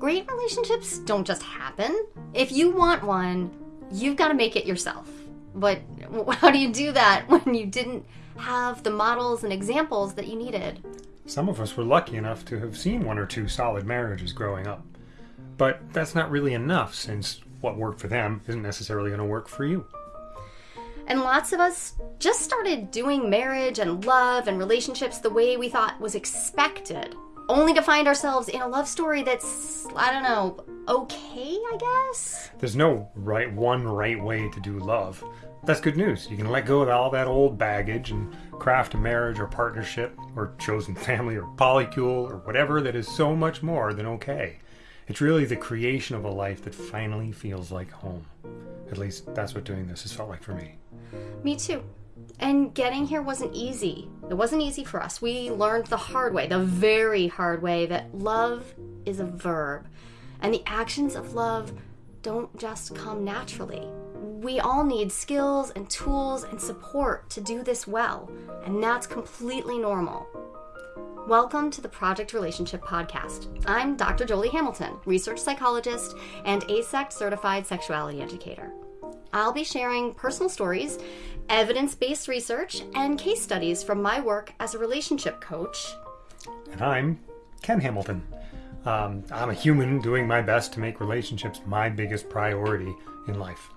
Great relationships don't just happen. If you want one, you've got to make it yourself. But how do you do that when you didn't have the models and examples that you needed? Some of us were lucky enough to have seen one or two solid marriages growing up. But that's not really enough since what worked for them isn't necessarily going to work for you. And lots of us just started doing marriage and love and relationships the way we thought was expected, only to find ourselves in a love story that's, I don't know, okay, I guess? There's no right one right way to do love. That's good news. You can let go of all that old baggage and craft a marriage or partnership or chosen family or polycule or whatever that is so much more than okay. It's really the creation of a life that finally feels like home. At least that's what doing this has felt like for me. Me too. And getting here wasn't easy. It wasn't easy for us. We learned the hard way, the very hard way, that love is a verb. And the actions of love don't just come naturally. We all need skills and tools and support to do this well, and that's completely normal. Welcome to the Project Relationship Podcast. I'm Dr. Jolie Hamilton, research psychologist and AASECT certified sexuality educator. I'll be sharing personal stories, evidence based research, and case studies from my work as a relationship coach. And I'm Ken Hamilton. Um, I'm a human doing my best to make relationships my biggest priority in life.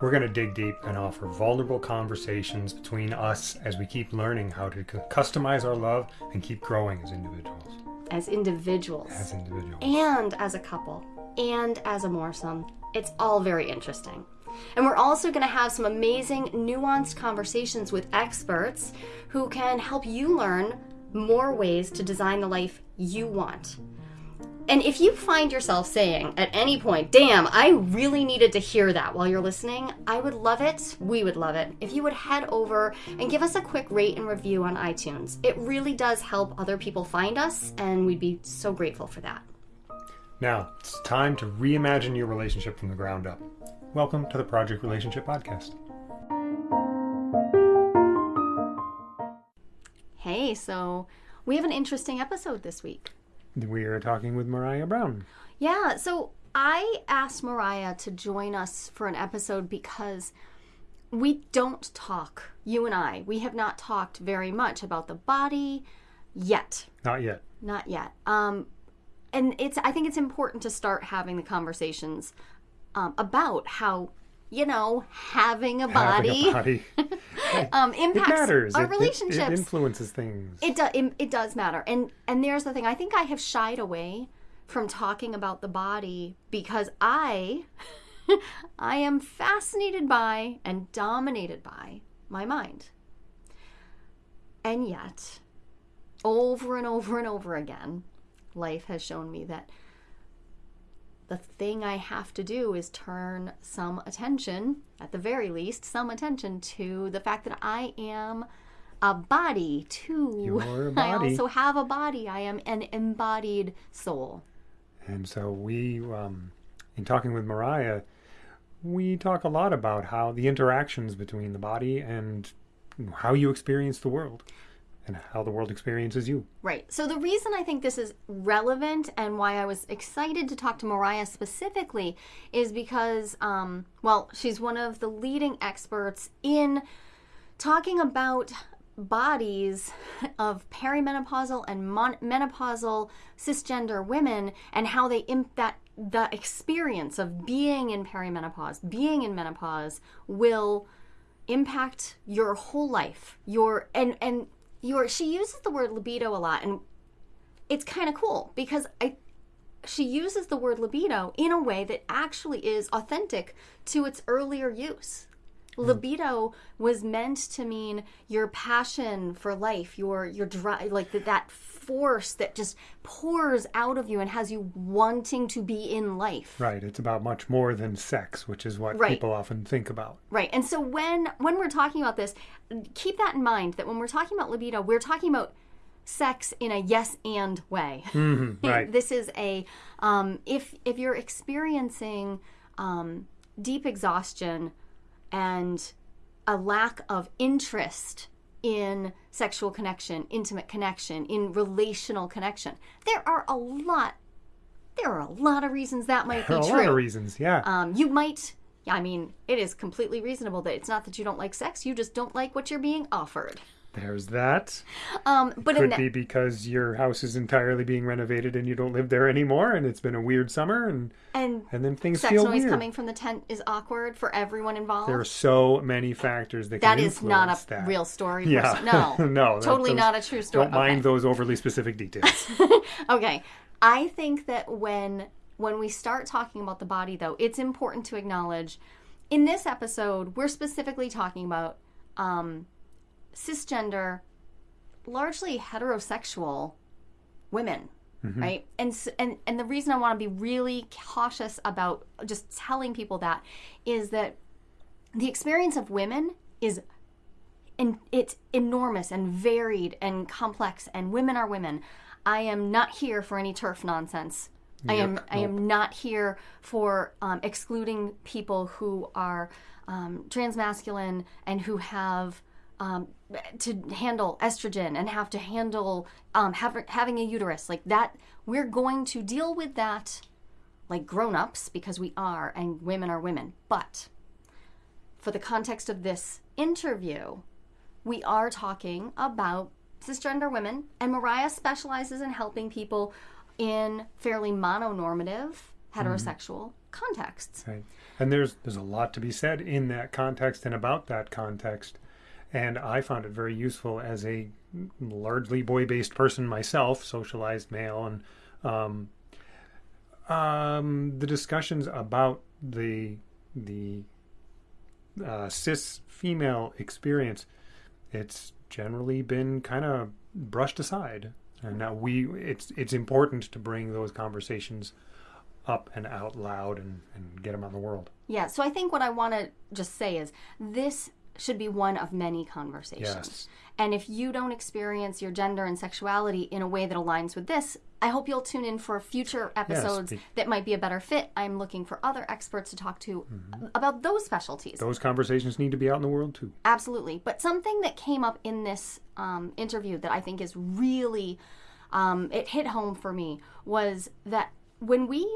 We're going to dig deep and offer vulnerable conversations between us as we keep learning how to customize our love and keep growing as individuals. As individuals. As individuals. And as a couple. And as a moresome. It's all very interesting. And we're also going to have some amazing, nuanced conversations with experts who can help you learn more ways to design the life you want. And if you find yourself saying at any point, damn, I really needed to hear that while you're listening, I would love it, we would love it, if you would head over and give us a quick rate and review on iTunes. It really does help other people find us, and we'd be so grateful for that. Now, it's time to reimagine your relationship from the ground up. Welcome to the Project Relationship Podcast. Hey, so we have an interesting episode this week. We are talking with Mariah Brown. Yeah, so I asked Mariah to join us for an episode because we don't talk, you and I, we have not talked very much about the body yet. Not yet. Not yet. Um, and it's I think it's important to start having the conversations um, about how you know having a body, having a body. um, impacts our it, relationships. It, it, influences things. It does. It, it does matter. And and there's the thing. I think I have shied away from talking about the body because I I am fascinated by and dominated by my mind. And yet, over and over and over again, life has shown me that the thing I have to do is turn some attention, at the very least, some attention to the fact that I am a body too. You're a body. I also have a body. I am an embodied soul. And so we, um, in talking with Mariah, we talk a lot about how the interactions between the body and how you experience the world and how the world experiences you. Right. So the reason I think this is relevant and why I was excited to talk to Mariah specifically is because, um, well, she's one of the leading experts in talking about bodies of perimenopausal and menopausal cisgender women and how they imp- that the experience of being in perimenopause, being in menopause will impact your whole life. Your and and your she uses the word libido a lot and it's kind of cool because I she uses the word libido in a way that actually is authentic to its earlier use. Mm. Libido was meant to mean your passion for life, your your drive, like the, that force that just pours out of you and has you wanting to be in life. Right. It's about much more than sex, which is what right. people often think about. Right. And so when when we're talking about this, keep that in mind that when we're talking about libido, we're talking about sex in a yes and way. Mm-hmm, right. this is a um, if if you're experiencing um, deep exhaustion and a lack of interest in sexual connection, intimate connection, in relational connection. There are a lot there are a lot of reasons that might be There are a lot of reasons. Yeah. Um, you might, I mean, it is completely reasonable that it's not that you don't like sex, you just don't like what you're being offered. There's that. Um, but in Could be because your house is entirely being renovated and you don't live there anymore, and it's been a weird summer, and and and then things sex feel noise weird. coming from the tent is awkward for everyone involved. There are so many factors that that is not a that. real story. Yeah. person. No, no, totally those- not a true story. Don't mind Okay. those overly specific details. Okay. I think that when when we start talking about the body though, it's important to acknowledge in this episode we're specifically talking about um, cisgender largely heterosexual women, right? And and and the reason I want to be really cautious about just telling people that is that the experience of women is and it's enormous and varied and complex and women are women. I am not here for any TERF nonsense. I am Yep, i am not here for um, excluding people who are um, transmasculine and who have um, to handle estrogen and have to handle um, have, having a uterus like that we're going to deal with that like grown-ups because we are and women are women but for the context of this interview, we are talking about cisgender women, and Mariah specializes in helping people in fairly mononormative heterosexual contexts. Right. And there's there's a lot to be said in that context and about that context. And I found it very useful as a largely boy-based person myself, socialized male, and um, um, the discussions about the the uh, cis female experience. It's generally been kind of brushed aside, and now we it's it's important to bring those conversations up and out loud and, and get them on the world. Yeah, so I think what I want to just say is this should be one of many conversations. Yes. And if you don't experience your gender and sexuality in a way that aligns with this, I hope you'll tune in for future episodes be- that might be a better fit. I'm looking for other experts to talk to about those specialties. Those conversations need to be out in the world too. Absolutely. But something that came up in this um, interview that I think is really, um, it hit home for me was that when we,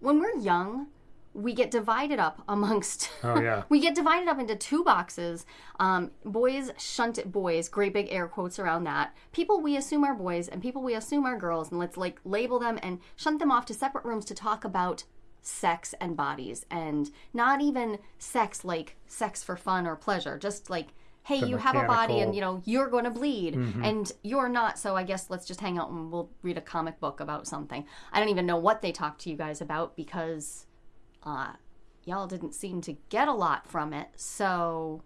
when we're young, we get divided up amongst. Oh yeah. we get divided up into two boxes. Um, boys shunt at boys, great big air quotes around that. People we assume are boys and people we assume are girls, and let's like label them and shunt them off to separate rooms to talk about sex and bodies and not even sex like sex for fun or pleasure, just like hey, The you have a body and you know you're going to bleed and you're not, so I guess let's just hang out and we'll read a comic book about something. I don't even know what they talk to you guys about because uh y'all didn't seem to get a lot from it. So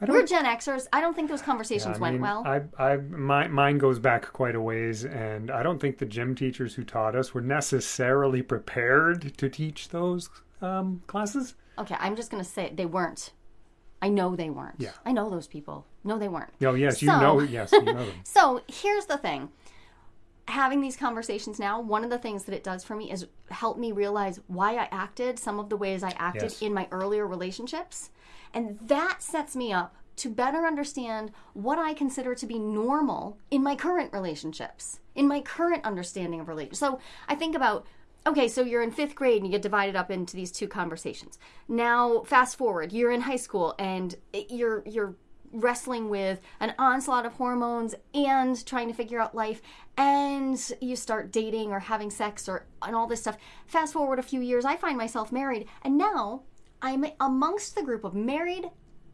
I we're. Gen Xers. I don't think those conversations I went well. I, I, my, mine goes back quite a ways, and I don't think the gym teachers who taught us were necessarily prepared to teach those um, classes. okay, I'm just gonna say they weren't. I know they weren't. Yeah. I know those people. No, they weren't. Oh yes, you So- know. Yes, you know them. So here's the thing. Having these conversations now, one of the things that it does for me is help me realize why I acted some of the ways I acted Yes. in my earlier relationships. And that sets me up to better understand what I consider to be normal in my current relationships, in my current understanding of relationships. So I think about okay, so you're in fifth grade and you get divided up into these two conversations. Now, fast forward, you're in high school and you're you're wrestling with an onslaught of hormones and trying to figure out life and you start dating or having sex or and all this stuff fast forward a few years i find myself married and now i'm amongst the group of married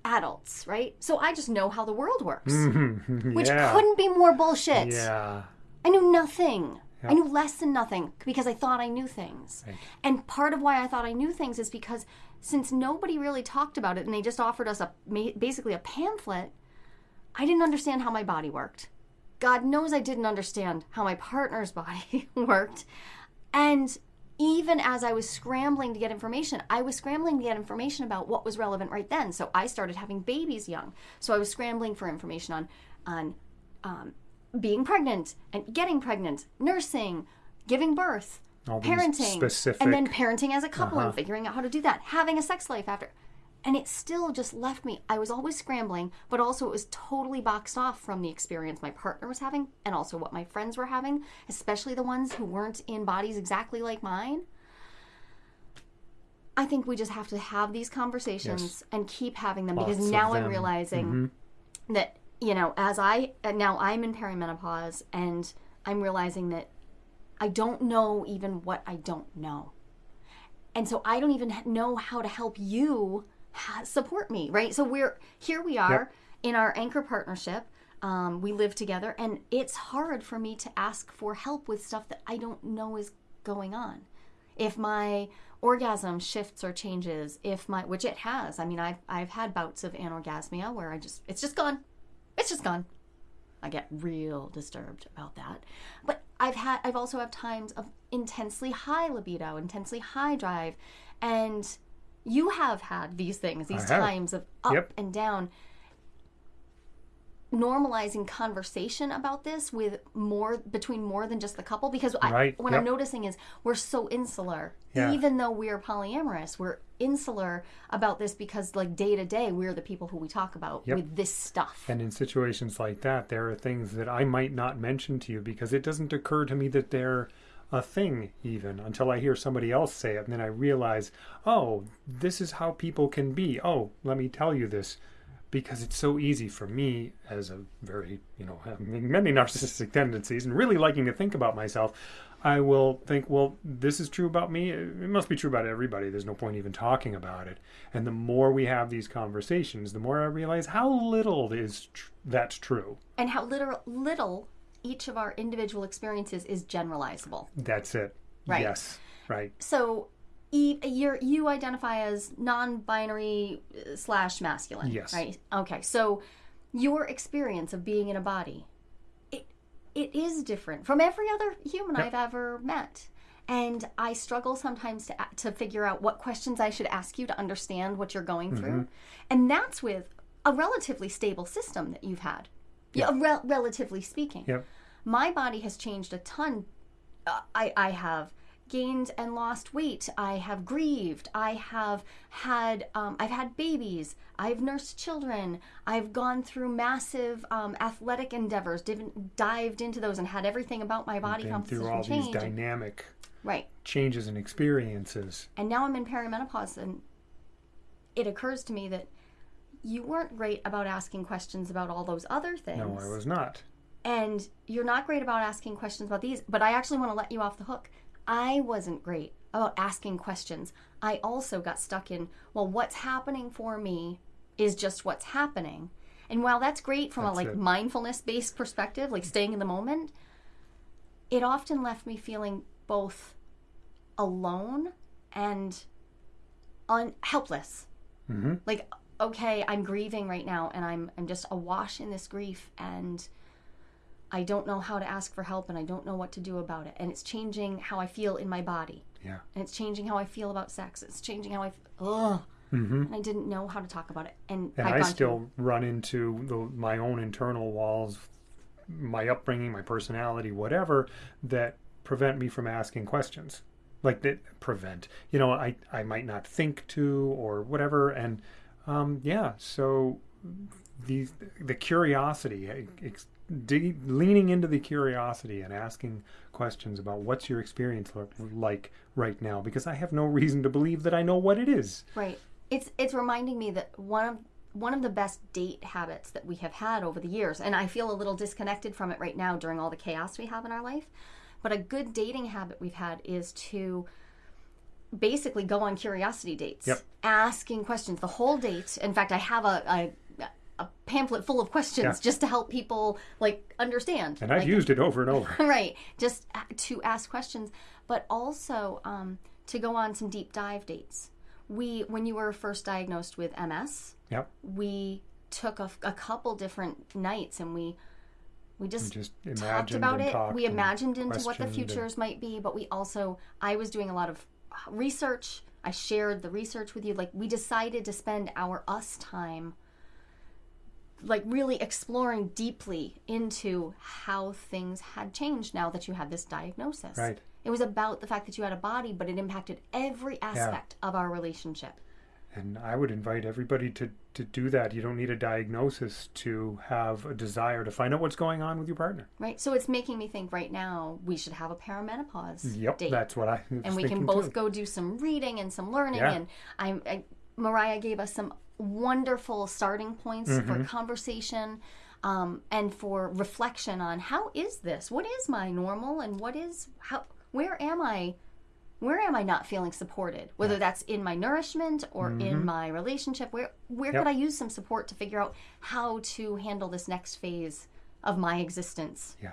adults right so i just know how the world works which yeah. couldn't be more bullshit Yeah. I knew nothing. I knew less than nothing because I thought I knew things. And part of why I thought I knew things is because since nobody really talked about it and they just offered us a basically a pamphlet, I didn't understand how my body worked. God knows I didn't understand how my partner's body worked. And even as I was scrambling to get information, I was scrambling to get information about what was relevant right then. So I started having babies young. So I was scrambling for information on on um, being pregnant and getting pregnant, nursing, giving birth, All parenting, specific- and then parenting as a couple and uh-huh. figuring out how to do that, having a sex life after. and it still just left me i was always scrambling but also it was totally boxed off from the experience my partner was having and also what my friends were having especially the ones who weren't in bodies exactly like mine i think we just have to have these conversations Yes. and keep having them Lots because now i'm them. realizing mm-hmm. that you know as i now i'm in perimenopause and i'm realizing that i don't know even what i don't know. And so i don't even know how to help you support me right? So we're here we are Yep. in our anchor partnership. Um, we live together and it's hard for me to ask for help with stuff that i don't know is going on. If my orgasm shifts or changes if my which it has. I mean i've, I've had bouts of anorgasmia where i just it's just gone. It's just gone. I get real disturbed about that. But i've had i've also had times of intensely high libido intensely high drive and you have had these things these times of up Yep. and down normalizing conversation about this with more between more than just the couple because I, Right, what I'm noticing is we're so insular Yeah. even though we're polyamorous we're insular about this because like day to day we're the people who we talk about Yep. with this stuff And in situations like that, there are things that I might not mention to you because it doesn't occur to me that they're a thing even until I hear somebody else say it. And then I realize, oh, this is how people can be. Oh, let me tell you this. Because it's so easy for me, as a very, you know, having many narcissistic tendencies and really liking to think about myself, I will think, well, this is true about me. It must be true about everybody. There's no point even talking about it. And the more we have these conversations, the more I realize how little is tr- that's true. and how little little each of our individual experiences is generalizable That's it. Right. Yes. Right. so you're, you identify as non-binary uh, slash masculine Yes. right okay so your experience of being in a body it it is different from every other human Yep. i've ever met and i struggle sometimes to to figure out what questions i should ask you to understand what you're going Mm-hmm. through and that's with a relatively stable system that you've had yeah, rel- relatively speaking Yep. my body has changed a ton. Uh, I I have gained and lost weight. I have grieved. I have had um, I've had babies. I've nursed children. I've gone through massive um, athletic endeavors. Div- dived into those and had everything about my body composition through all change. these dynamic right. changes and experiences. And now I'm in perimenopause, and it occurs to me that you weren't great about asking questions about all those other things. No, I was not. and you're not great about asking questions about these but i actually want to let you off the hook i wasn't great about asking questions. I also got stuck in well what's happening for me is just what's happening. And while that's great from That's a like it. mindfulness based perspective like staying in the moment it often left me feeling both alone and un- helpless. Hmm like okay i'm grieving right now and i'm i'm just awash in this grief and i don't know how to ask for help and i don't know what to do about it and it's changing how i feel in my body Yeah. and it's changing how i feel about sex it's changing how i ugh hmm and i didn't know how to talk about it and, And I still through- run into the, my own internal walls, my upbringing, my personality, whatever, that prevent me from asking questions. Like that prevent. You know, I, I might not think to or whatever. And um, yeah, so the the curiosity, dig, leaning into the curiosity and asking questions about what's your experience look like right now, because I have no reason to believe that I know what it is. right it's it's reminding me that one of one of the best date habits that we have had over the years and i feel a little disconnected from it right now during all the chaos we have in our life but a good dating habit we've had is to basically go on curiosity dates Yep. asking questions the whole date in fact i have a, a a pamphlet full of questions Yeah. just to help people like understand. And I've like, used it over and over. right. Just to ask questions. But also um, to go on some deep dive dates. We when you were first diagnosed with ms Yep. we took a, a couple different nights and we we just, just talked about it. talked we imagined into what the questioned and- futures might be but we also i was doing a lot of research. I shared the research with you. Like we decided to spend our us time like really exploring deeply into how things had changed now that you had this diagnosis Right. it was about the fact that you had a body but it impacted every aspect of our relationship And I would invite everybody to, to do that. You don't need a diagnosis to have a desire to find out what's going on with your partner. Right. So it's making me think right now we should have a perimenopause Yep, date. that's what I and we can both too. go do some reading and some learning. Yeah. And I'm, I, Mariah gave us some wonderful starting points Mm-hmm. for conversation um, and for reflection on how is this? What is my normal? And what is how? Where am I? Where am I not feeling supported? Whether that's in my nourishment or in my relationship, where where Mm-hmm. Yep. could I use some support to figure out how to handle this next phase of my existence? Yeah.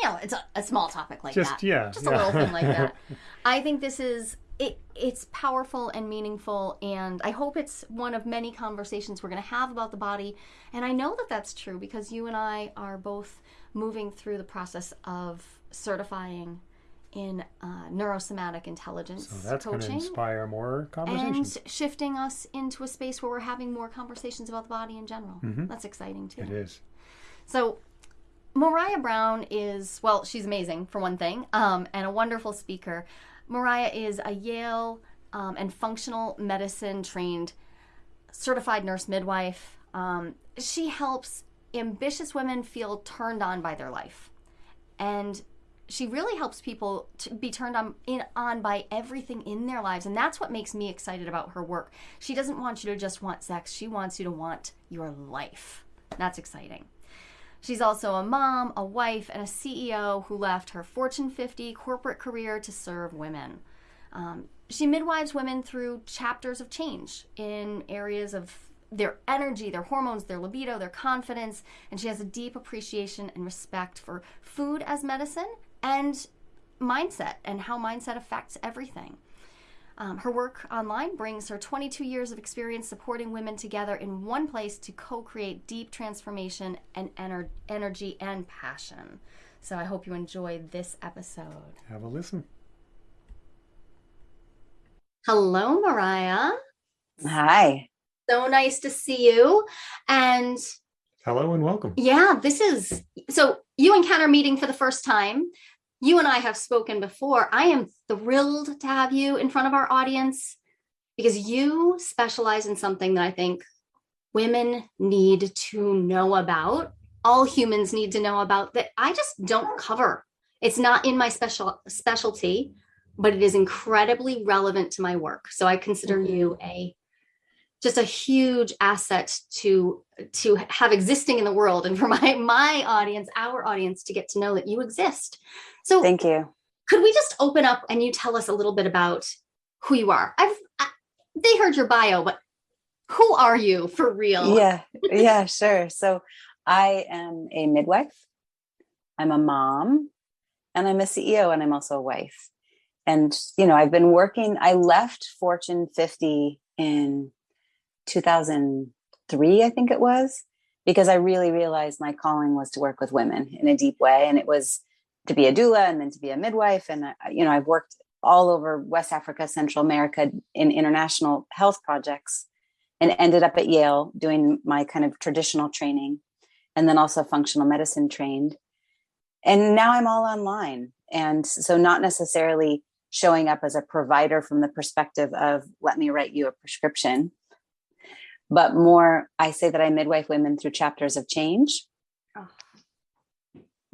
you know, it's a, a small topic like Just- that. yeah, Just yeah. a little thing like that. I think this is it it's powerful and meaningful and I hope it's one of many conversations we're going to have about the body. And I know that that's true because you and I are both moving through the process of certifying in uh, neurosomatic intelligence So that's going to coaching inspire more and shifting us into a space where we're having more conversations about the body in general. That's exciting too. Mm-hmm. It is. So, Mariah Brown is, well, she's amazing for one thing, um, and a wonderful speaker. Mariah is a Yale um, and functional medicine trained certified nurse midwife. Um, she helps ambitious women feel turned on by their life. And she really helps people to be turned on in on by everything in their lives. And that's what makes me excited about her work. She doesn't want you to just want sex. She wants you to want your life. That's exciting she's also a mom a wife and a ceo who left her fortune 50 corporate career to serve women um, she midwives women through chapters of change in areas of their energy, their hormones, their libido, their confidence, and she has a deep appreciation and respect for food as medicine and mindset and how mindset affects everything. Um, her work online brings her 22 years of experience supporting women together in one place to co create deep transformation and ener- energy and passion. So I hope you enjoy this episode. Have a listen. Hello, Mariah. Hi. So nice to see you. And Hello and welcome. yeah, this is so you encounter meeting for the first time. You and I have spoken before. I am thrilled to have you in front of our audience because you specialize in something that I think women need to know about. All humans need to know about that I just don't cover. It's not in my special specialty, but it is incredibly relevant to my work. So I consider mm-hmm. you a just a huge asset to to have existing in the world and for my my audience our audience to get to know that you exist so Thank you. could we just open up and you tell us a little bit about who you are i've I, they heard your bio but who are you for real Yeah. Yeah, sure. So I am a midwife. I'm a mom and I'm a CEO and I'm also a wife. And you know, I've been working I left Fortune 50 in 2003, I think it was, because I really realized my calling was to work with women in a deep way and it was to be a doula and then to be a midwife and you know, I've worked all over West Africa, Central America in international health projects and ended up at Yale doing my kind of traditional training and then also functional medicine trained. And now I'm all online. And so, not necessarily showing up as a provider from the perspective of, let me write you a prescription, but more, I say that I midwife women through chapters of change. Oh.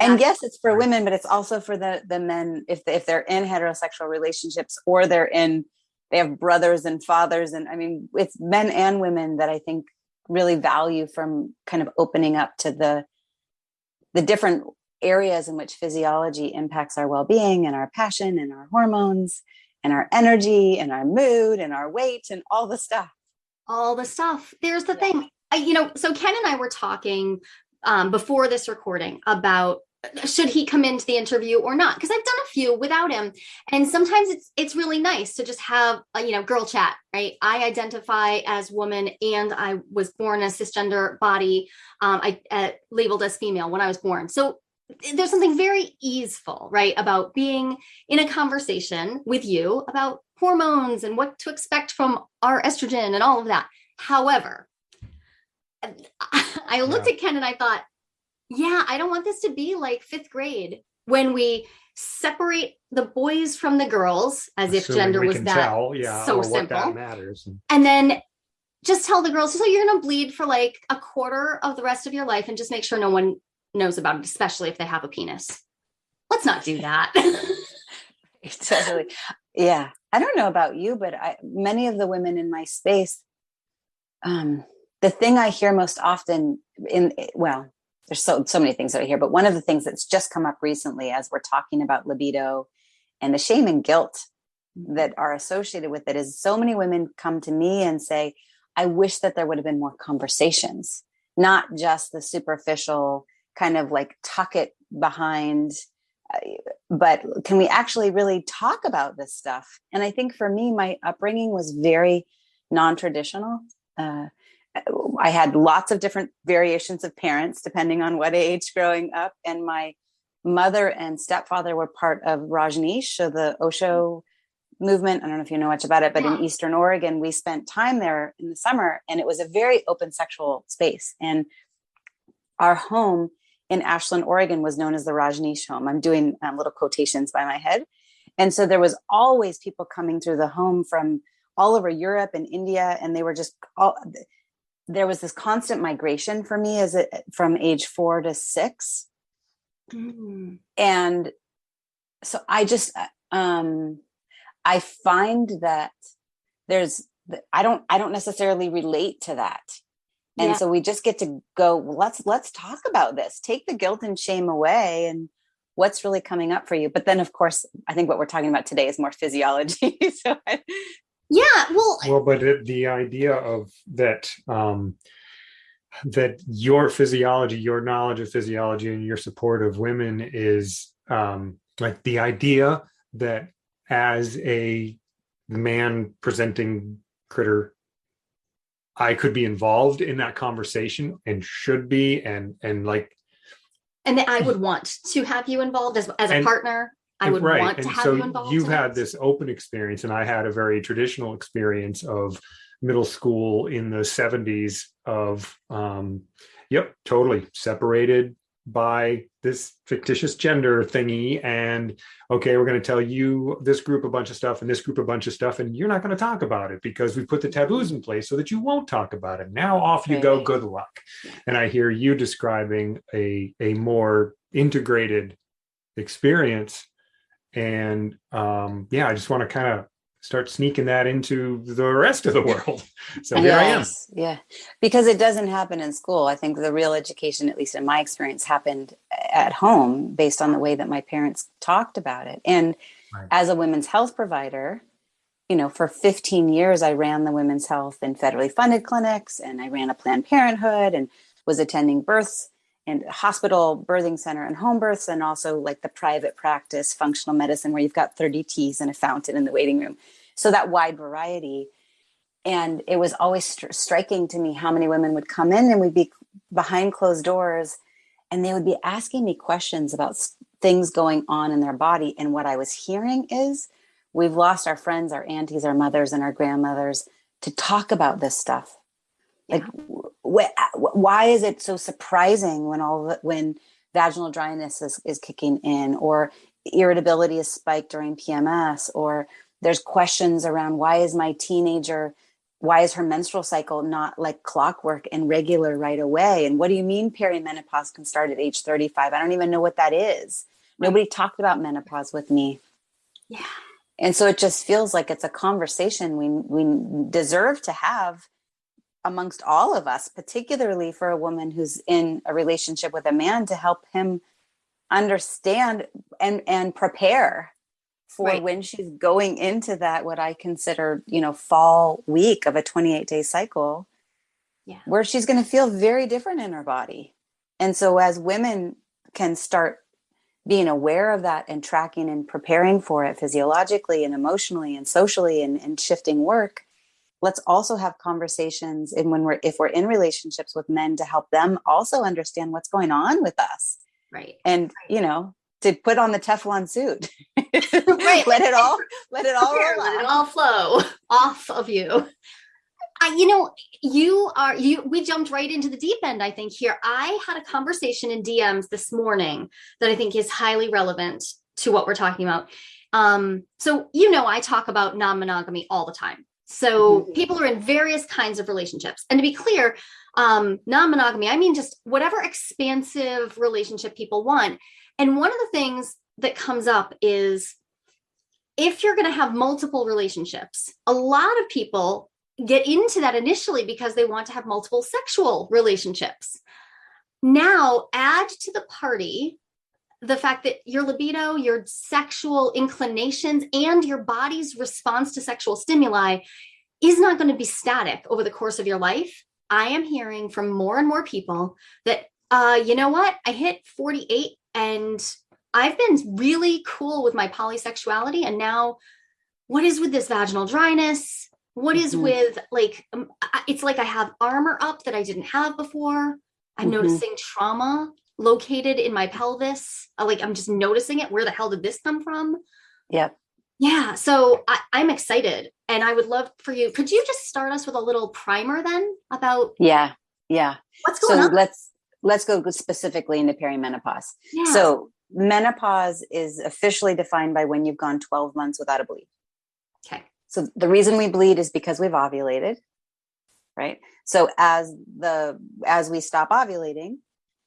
And yes, it's for women, but it's also for the the men if if they're in heterosexual relationships or they're in they have brothers and fathers and i mean it's men and women that i think really value from kind of opening up to the the different areas in which physiology impacts our well-being and our passion and our hormones and our energy and our mood and our weight and all the stuff all the stuff. There's the Yeah. thing I, you know so ken and i were talking um, before this recording about uh, should he come into the interview or not? Because i've done a few without him. And sometimes it's it's really nice to just have a you know girl chat right? I identify as woman and i was born a cisgender body. Um, i uh, labeled as female when i was born. So there's something very easeful right about being in a conversation with you about hormones and what to expect from our estrogen and all of that however i looked Yeah. at ken and i thought yeah, I don't want this to be like fifth grade when we separate the boys from the girls as if Assuming gender was that tell, yeah, so what that simple. matters. And and then just tell the girls, so you're going to bleed for like a quarter of the rest of your life and just make sure no one knows about it, especially if they have a penis. Let's not do that. totally. Yeah. I don't know about you, but I, many of the women in my space, um, the thing I hear most often in, well, there's so, so many things that I hear, but one of the things that's just come up recently as we're talking about libido and the shame and guilt that are associated with it is so many women come to me and say, I wish that there would have been more conversations, not just the superficial kind of like tuck it behind. Uh, but can we actually really talk about this stuff? And I think for me, my upbringing was very non traditional. Uh, I had lots of different variations of parents depending on what age growing up. And my mother and stepfather were part of Rajneesh, so the Osho movement. I don't know if you know much about it, but yeah. in Eastern Oregon, we spent time there in the summer and it was a very open sexual space. And our home in Ashland, Oregon was known as the Rajneesh home. I'm doing um, little quotations by my head. And so there was always people coming through the home from all over Europe and India. And they were just all, there was this constant migration for me as it from age four to six. Mm. And so I just, uh, um, I find that there's I don't I don't necessarily relate to that. And yeah. so we just get to go, let's let's talk about this. Take the guilt and shame away and what's really coming up for you. But then of course, I think what we're talking about today is more physiology. so I, yeah, well Well, but it, the idea of that um that your physiology, your knowledge of physiology and your support of women is um like the idea that as a man presenting critter i could be involved in that conversation and should be and and like and i would want to have you involved as, as a and, partner i would right. want and to have so you involved you've had this open experience and i had a very traditional experience of middle school in the 70s of um yep totally separated by this fictitious gender thingy and okay we're going to tell you this group a bunch of stuff and this group a bunch of stuff and you're not going to talk about it because we put the taboos in place so that you won't talk about it. Now off you go good luck. And i hear you describing a a more integrated experience. And um yeah i just want to kind of start sneaking that into the rest of the world. So here yes, I am. Yeah. Because it doesn't happen in school. I think the real education, at least in my experience, happened at home based on the way that my parents talked about it. And right. as a women's health provider, you know, for 15 years, I ran the women's health in federally funded clinics and I ran a Planned Parenthood and was attending births and hospital birthing center and home births and also like the private practice functional medicine where you've got 30 teas and a fountain in the waiting room. So that wide variety. And it was always st- striking to me how many women would come in and we'd be behind closed doors and they would be asking me questions about things going on in their body. And what i was hearing is we've lost our friends our aunties our mothers and our grandmothers to talk about this stuff like wh- why is it so surprising when all the, when vaginal dryness is, is kicking in or irritability is spiked during pms or there's questions around why is my teenager why is her menstrual cycle not like clockwork and regular right away? And what do you mean perimenopause can start at age 35 i don't even know what that is. Nobody talked about menopause with me. Yeah. And so it just feels like it's a conversation we we deserve to have amongst all of us, particularly for a woman who's in a relationship with a man to help him understand and and prepare for right. when she's going into that what I consider, you know, fall week of a 28 day cycle. Yeah. Where she's going to feel very different in her body. And so as women can start being aware of that and tracking and preparing for it physiologically and emotionally and socially and, and shifting work, let's also have conversations and when we're if we're in relationships with men to help them also understand what's going on with us right and you know to put on the teflon suit right let it all let it all Here, let it all flow off of you I, you know, you are you. We jumped right into the deep end. I think here. I had a conversation in DMs this morning that I think is highly relevant to what we're talking about. Um, so you know, I talk about non-monogamy all the time So Mhm. people are in various kinds of relationships. And to be clear, um, non-monogamy, I mean just whatever expansive relationship people want. And one of the things that comes up is if you're going to have multiple relationships, a lot of people get into that initially because they want to have multiple sexual relationships. Now, add to the party the fact that your libido, your sexual inclinations, and your body's response to sexual stimuli is not going to be static over the course of your life. I am hearing from more and more people that, uh, you know what, I hit 48 and I've been really cool with my polysexuality. And now, what is with this vaginal dryness? What is Mhm. with like, um, it's like I have armor up that I didn't have before. I'm Mhm. noticing trauma located in my pelvis. Uh, Like, I'm just noticing it. Where the hell did this come from? Yep. Yeah, so I, I'm excited, and I would love for you. Could you just start us with a little primer then about Yeah. Yeah. what's So going on? let's let's go specifically into perimenopause. Yeah. So menopause is officially defined by when you've gone 12 months without a bleed. okay, So the reason we bleed is because we've ovulated, right? So as the as we stop ovulating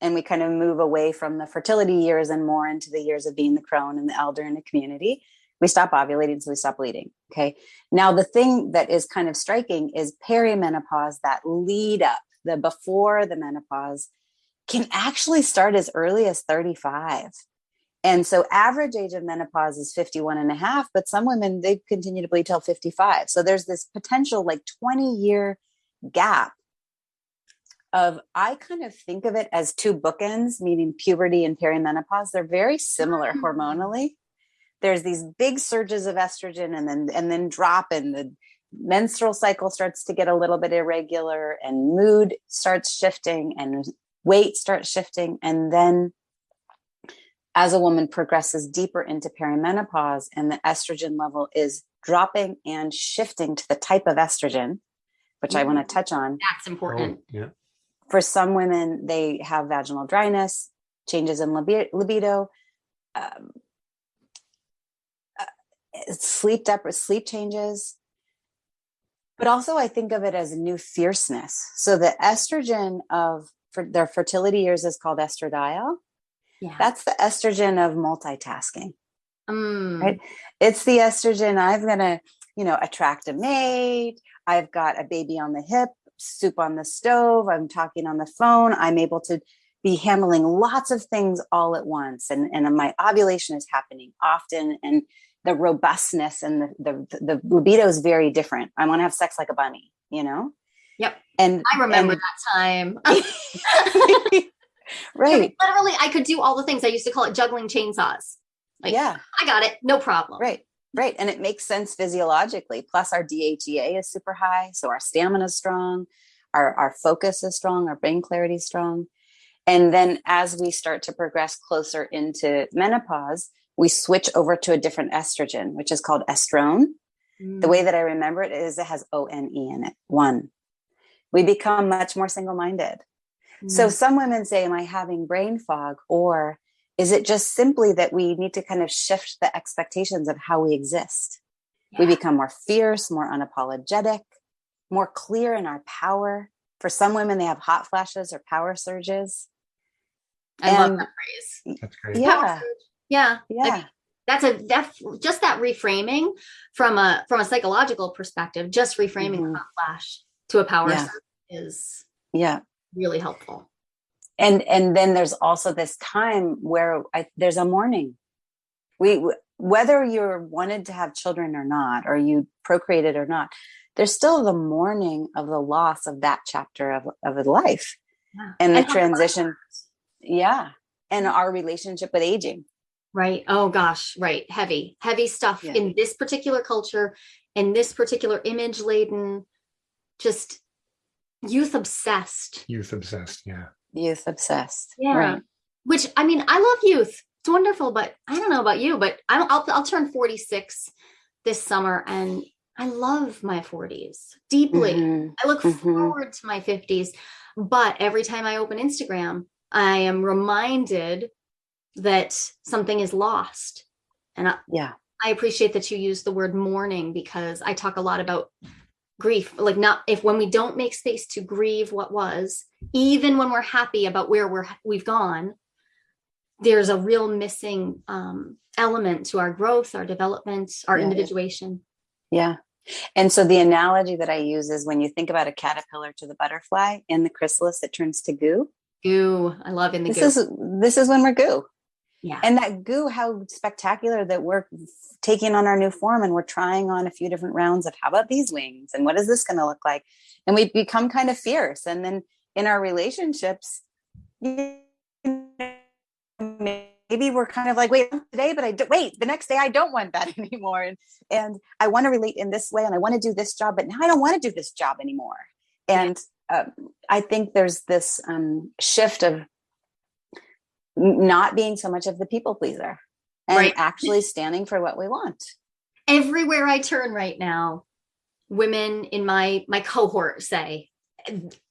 and we kind of move away from the fertility years and more into the years of being the crone and the elder in the community, we stop ovulating, so we stop bleeding. Okay. Now the thing that is kind of striking is perimenopause, that lead up, the before the menopause, can actually start as early as 35. And so average age of menopause is 51 and a half, but some women they continue to bleed till 55. So there's this potential like 20 year gap of I kind of think of it as two bookends, meaning puberty and perimenopause. They're very similar Mm. hormonally. There's these big surges of estrogen and then and then drop and the menstrual cycle starts to get a little bit irregular and mood starts shifting and weight starts shifting and then as a woman progresses deeper into perimenopause and the estrogen level is dropping and shifting to the type of estrogen which I want to touch on that's important. Oh, yeah. For some women they have vaginal dryness changes in libido um, uh, sleep dep- sleep changes. But also i think of it as a new fierceness. So the estrogen of for their fertility years is called estradiol. Yeah. that's the estrogen of multitasking. Mm, right? it's the estrogen i'm gonna you know attract a mate i've got a baby on the hip soup on the stove i'm talking on the phone i'm able to be handling lots of things all at once and and my ovulation is happening often and the robustness and the the, the libido is very different i want to have sex like a bunny you know Yep. and I remember and- that time. right Literally, I could do all the things. I used to call it juggling chainsaws. Like, yeah I got it, no problem. Right. Right. And it makes sense physiologically. Plus our DHEA is super high. So our stamina is strong, our, our focus is strong, our brain clarity is strong. And then as we start to progress closer into menopause, we switch over to a different estrogen, which is called estrone. The Mm. way that I remember it is it has O N E in it. One. We become much more single minded. So Mm. some women say, Am I having brain fog? Or is it just simply that we need to kind of shift the expectations of how we exist? We become more fierce, more unapologetic, more clear in our power. For some women, they have hot flashes or power surges. I love and- that phrase. That's great. Yeah. Power surge. Yeah. I Yeah. mean, that's a def just that reframing from a from a psychological perspective, just reframing Mhm. a hot flash to a power Yeah. surge is Yeah. really helpful. And and then there's also this time where I, there's a mourning. We whether you're wanted to have children or not, or you procreated or not, there's still the mourning of the loss of that chapter of of life Yeah. and the And how- transition. Yeah, and our relationship with aging. Right. Oh gosh, right. Heavy, heavy stuff Yeah. in this particular culture, in this particular image laden, just youth obsessed. Youth obsessed. Yeah. Youth obsessed. Yeah. Right. Which I mean, I love youth. It's wonderful, but I don't know about you, but I'll I'll, I'll turn 46 this summer and I love my 40s deeply. Mhm. I look Mhm. forward to my 50s, but every time I open Instagram, I am reminded that something is lost. And I, Yeah. I appreciate that you use the word mourning because I talk a lot about grief like not if when we don't make space to grieve what was even when we're happy about where we're we've gone there's a real missing um, element to our growth our development our Yeah. individuation Yeah. And so the analogy that I use is when you think about a caterpillar to the butterfly in the chrysalis, it turns to goo. goo i love in the This goo is this is when we're goo. Yeah And that goo, how spectacular that we're taking on our new form and we're trying on a few different rounds of how about these wings and what is this going to look like? And we become kind of fierce. And then in our relationships, you know, maybe we're kind of like, wait, today, but I do, wait, the next day I don't want that anymore. And and I want to relate in this way and I want to do this job, but now I don't want to do this job anymore. And uh, I think there's this um, shift of not being so much of the people pleaser and Right. actually standing for what we want. everywhere i turn right now women in my my cohort say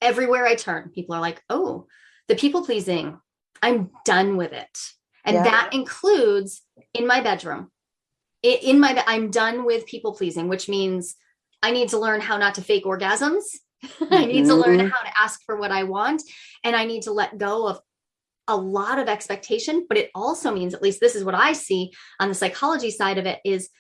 everywhere i turn people are like oh the people pleasing i'm done with it and Yeah. that includes in my bedroom in my i'm done with people pleasing which means i need to learn how not to fake orgasms i need to learn Mhm. how to ask for what i want and i need to let go of a lot of expectation but it also means at least this is what i see on the psychology side of it is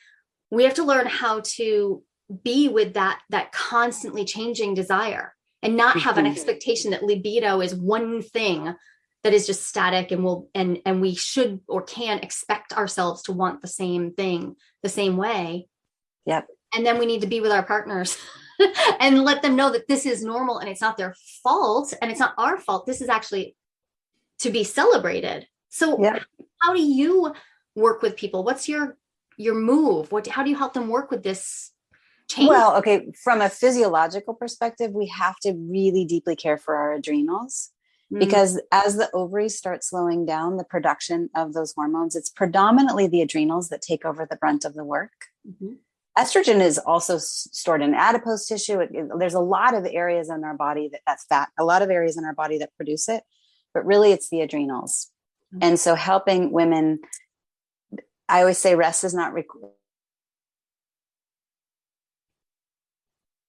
we have to learn how to be with that that constantly changing desire and not have an Mhm. expectation that libido is one thing that is just static and will and and we should or can expect ourselves to want the same thing the same way Yep. and then we need to be with our partners and let them know that this is normal and it's not their fault and it's not our fault this is actually to be celebrated so Yep. how do you work with people what's your your move what how do you help them work with this change Well, okay, from a physiological perspective, we have to really deeply care for our adrenals Mm, because as the ovaries start slowing down the production of those hormones, it's predominantly the adrenals that take over the brunt of the work. mhm. estrogen is also stored in adipose tissue. It- it- there's a lot of areas in our body that that's fat, a lot of areas in our body that produce it, but really it's the adrenals. Mhm. And so helping women, I always say rest is not required.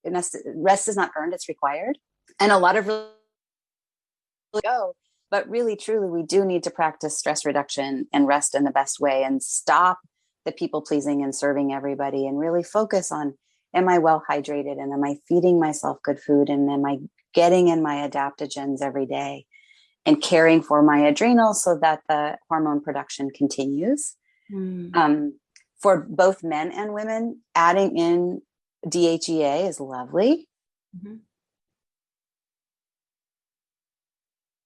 Rest is not earned, it's required. And a lot of really go, but really truly we do need to practice stress reduction and rest in the best way and stop the people pleasing and serving everybody and really focus on am I well hydrated and am I feeding myself good food and am I getting in my adaptogens every day and caring for my adrenals so that the hormone production continues. Mm. Um, for both men and women, adding in DHEA is lovely. Mhm.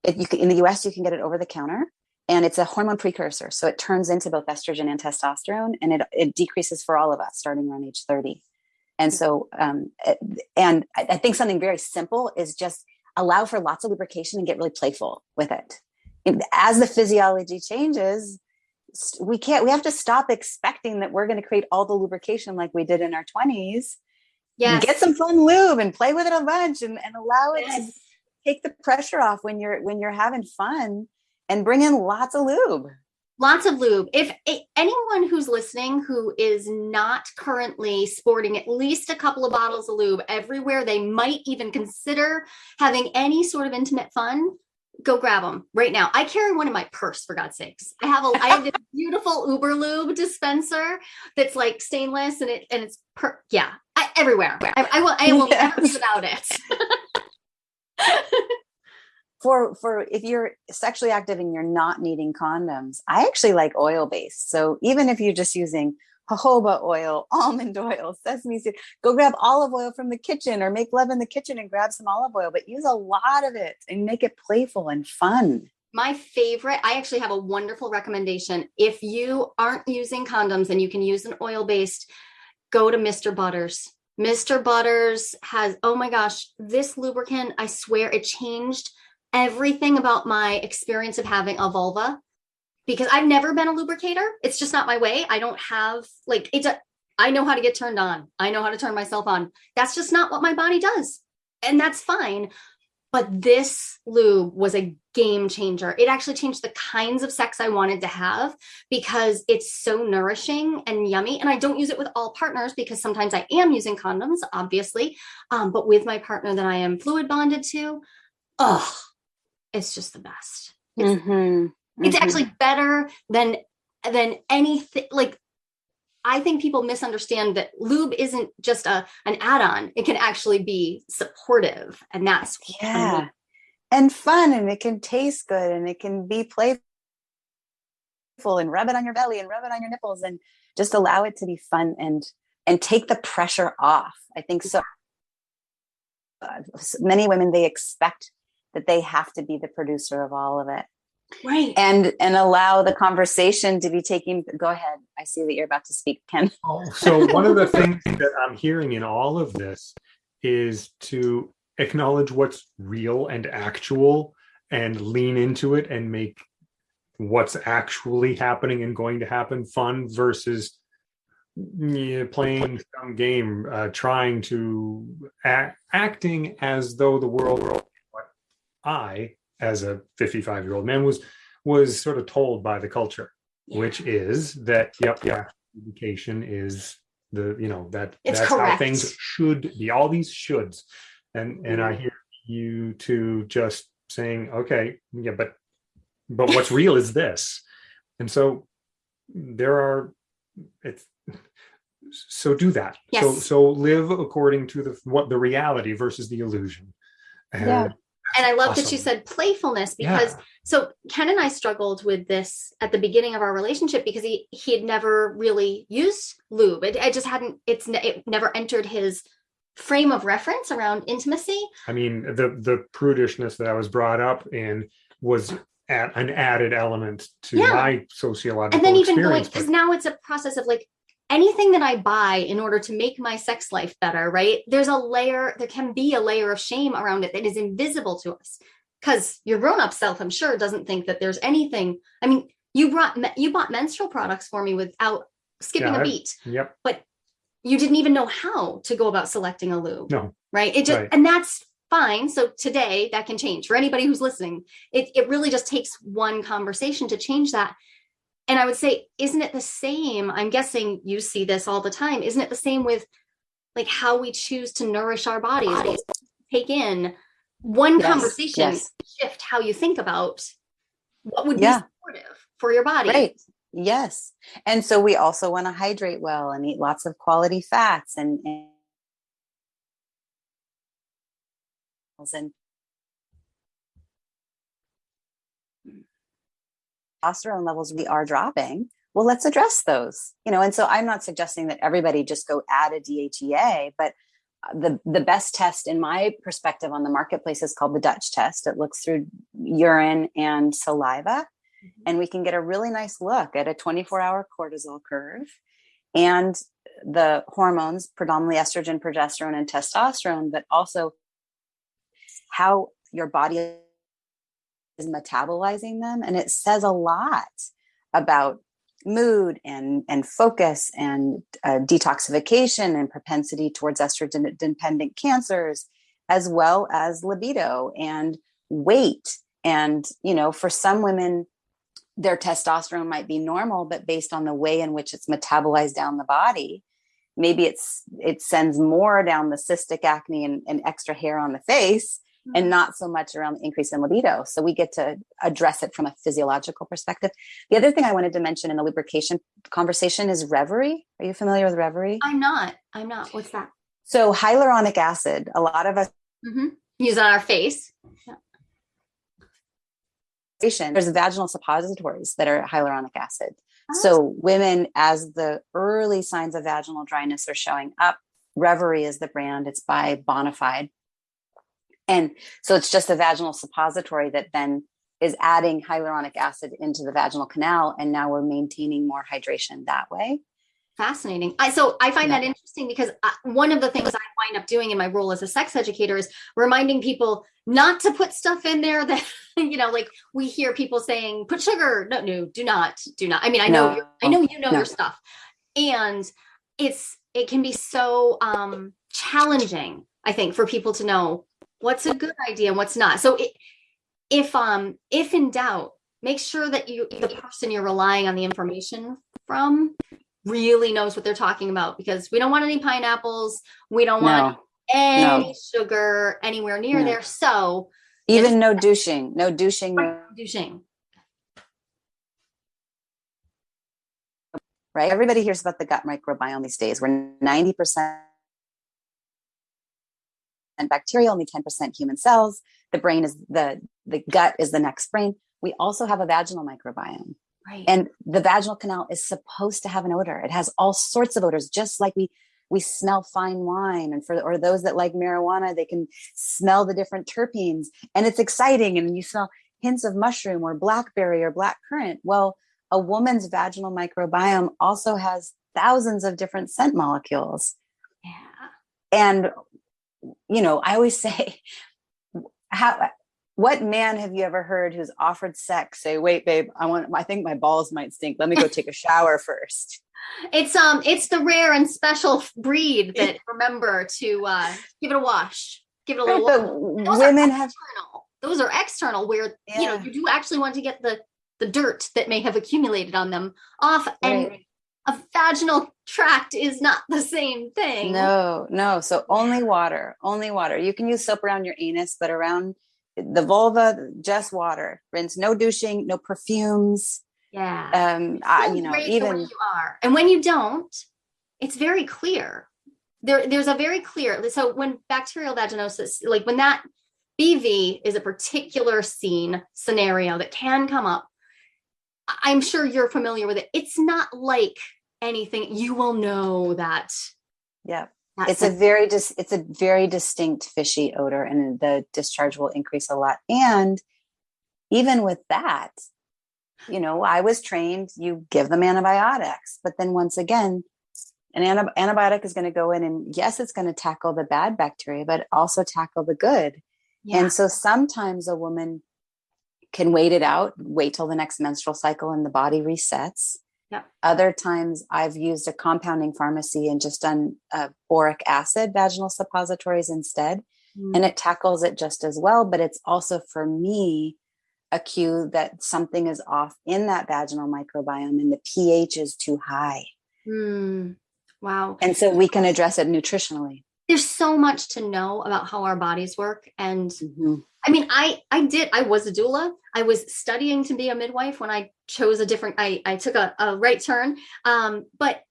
It, you can, in the US, you can get it over the counter and it's a hormone precursor. So it turns into both estrogen and testosterone and it, it decreases for all of us starting around age 30. And so, um, and I think something very simple is just allow for lots of lubrication and get really playful with it. As the physiology changes, we can't, we have to stop expecting that we're going to create all the lubrication like we did in our 20s. Yeah. Get some fun lube and play with it a bunch and, and allow it to take the pressure off when you're when you're having fun and bring in lots of lube. Lots of lube. If anyone who's listening who is not currently sporting at least a couple of bottles of lube everywhere they might even consider having any sort of intimate fun go grab them right now. I carry one in my purse for god's sakes. I have a i have this beautiful Überlube dispenser that's like stainless and it and it's per yeah I, everywhere. I, I will i will never Yes. without it For for if you're sexually active and you're not needing condoms, I actually like oil based. So even if you're just using jojoba oil, almond oil, sesame seed, go grab olive oil from the kitchen or make love in the kitchen and grab some olive oil, but use a lot of it and make it playful and fun. My favorite, I actually have a wonderful recommendation. If you aren't using condoms and you can use an oil based, go to Mr. Butters. Mr. Butters has, oh my gosh, this lubricant, I swear it changed everything about my experience of having a vulva because I've never been a lubricator. It's just not my way. I don't have, like, it's a, I know how to get turned on. I know how to turn myself on. That's just not what my body does. And that's fine. but this lube was a game changer. It actually changed the kinds of sex I wanted to have because it's so nourishing and yummy. And I don't use it with all partners because sometimes I am using condoms, obviously. Um, but with my partner that I am fluid bonded to, oh, it's just the best. It's, mm -hmm. it's mm -hmm. actually better than than anything like I think people misunderstand that lube isn't just a an add-on. It can actually be supportive, and that's yeah, and fun, and it can taste good, and it can be playful, and rub it on your belly, and rub it on your nipples, and just allow it to be fun and and take the pressure off. I think so. Uh, many women they expect that they have to be the producer of all of it. Right. And and allow the conversation to be taking go ahead. I see that you're about to speak ken. Oh, so one of the things that i'm hearing in all of this is to acknowledge what's real and actual and lean into it and make what's actually happening and going to happen fun versus yeah, playing some game uh, trying to act, acting as though the world what i as a 55 year old man was was sort of told by the culture yeah. which is that yep yeah education is the you know that it's that's correct. how things should be all these shoulds and and i mm-hmm. hear you two just saying okay yeah but but what's real is this and so there are it's so do that yes. so so live according to the what the reality versus the illusion and yeah and I love awesome. that you said playfulness because yeah. so Ken and I struggled with this at the beginning of our relationship because he he had never really used lube. It, it just hadn't it's it never entered his frame of reference around intimacy. I mean, the the prudishness that I was brought up in was at an added element to yeah. my sociological and then even going because now it's a process of like anything that I buy in order to make my sex life better, right? There's a layer, there can be a layer of shame around it that is invisible to us. Because your grown-up self, I'm sure, doesn't think that there's anything. I mean, you brought you bought menstrual products for me without skipping yeah, a beat. Yep. But you didn't even know how to go about selecting a lube. No. Right. It just right. and that's fine. So today that can change for anybody who's listening. It it really just takes one conversation to change that. And I would say, isn't it the same? I'm guessing you see this all the time. Isn't it the same with like how we choose to nourish our bodies? bodies. Take in one yes, conversation, yes. shift how you think about what would yeah. be supportive for your body. Right. Yes. And so we also want to hydrate well and eat lots of quality fats and, and and testosterone levels we are dropping, well, let's address those. You know, and so I'm not suggesting that everybody just go add a DHEA, but uh, the the best test in my perspective on the marketplace is called the Dutch test. It looks through urine and saliva, mm-hmm. and we can get a really nice look at a 24 hour cortisol curve and the hormones, predominantly estrogen, progesterone, and testosterone, but also how your body is metabolizing them and it says a lot about mood and and focus and uh, detoxification and propensity towards estrogen dependent cancers as well as libido and weight. And you know for some women their testosterone might be normal but based on the way in which it's metabolized down the body maybe it's it sends more down the cystic acne and, and extra hair on the face and mm-hmm. not so much around the increase in libido. So we get to address it from a physiological perspective. The other thing I wanted to mention in the lubrication conversation is Revaree. Are you familiar with Revaree? I'm not. I'm not. What's that? So hyaluronic acid, a lot of us mm-hmm. use on our face. Yeah. There's vaginal suppositories that are hyaluronic acid. Oh. So women, as the early signs of vaginal dryness are showing up, Revaree is the brand. It's by Bonafide. And so it's just a vaginal suppository that then is adding hyaluronic acid into the vaginal canal. And now we're maintaining more hydration that way. Fascinating. I, so I find yeah. that interesting because I, one of the things I wind up doing in my role as a sex educator is reminding people not to put stuff in there that, you know, like we hear people saying, put sugar. No, no, do not, do not. I mean, I know, no. I know you know no. your stuff and it's, it can be so um, challenging, I think, for people to know what's a good idea and what's not. So it, if um if in doubt, make sure that you the person you're relying on the information from really knows what they're talking about because we don't want any pineapples, we don't want any No. sugar anywhere near No. there. So even no douching, no douching, no, douching. right? Everybody hears about the gut microbiome these days. We're 90% bacterial, only 10% human cells. The brain is the the gut is the next brain. We also have a vaginal microbiome. Right. And the vaginal canal is supposed to have an odor. It has all sorts of odors, just like we we smell fine wine. And for or those that like marijuana, they can smell the different terpenes, and it's exciting. And you smell hints of mushroom or blackberry or black currant. Well, a woman's vaginal microbiome also has thousands of different scent molecules. yeah. And you know, I always say, how what man have you ever heard who's offered sex say, wait, babe, I want I think my balls might stink. Let me go take a shower first. It's um it's the rare and special breed that remember to uh give it a wash. Give it a little Those are women have external. Those are external where you know you do actually want to get the the dirt that may have accumulated on them off and Right. A vaginal tract is not the same thing. no, no. So only water, only water. You can use soap around your anus, but around the vulva, just water. Rinse, no douching, no perfumes. Yeah. Um, I, you know, great the way even you are. And when you don't, it's very clear. There, there's a very clear. So when bacterial vaginosis, like when that BV is a particular scene scenario that can come up, I'm sure you're familiar with it. It's not like anything. You will know that. yeah. that it's a very dis- it's a very distinct fishy odor and the discharge will increase a lot and even with that you know i was trained you give them antibiotics but then once again an anti- antibiotic is going to go in and yes it's going to tackle the bad bacteria but also tackle the good yeah. and so sometimes a woman can wait it out wait till the next menstrual cycle and the body resets Yep. other times I've used a compounding pharmacy and just done uh, boric acid vaginal suppositories instead. Mm, And it tackles it just as well. But it's also for me a cue that something is off in that vaginal microbiome and the pH is too high. mm, wow. And so we can address it nutritionally. There's so much to know about how our bodies work and Mhm. I mean, I I did. I was a doula. I was studying to be a midwife when I chose a different. I I took a, a right turn. Um, but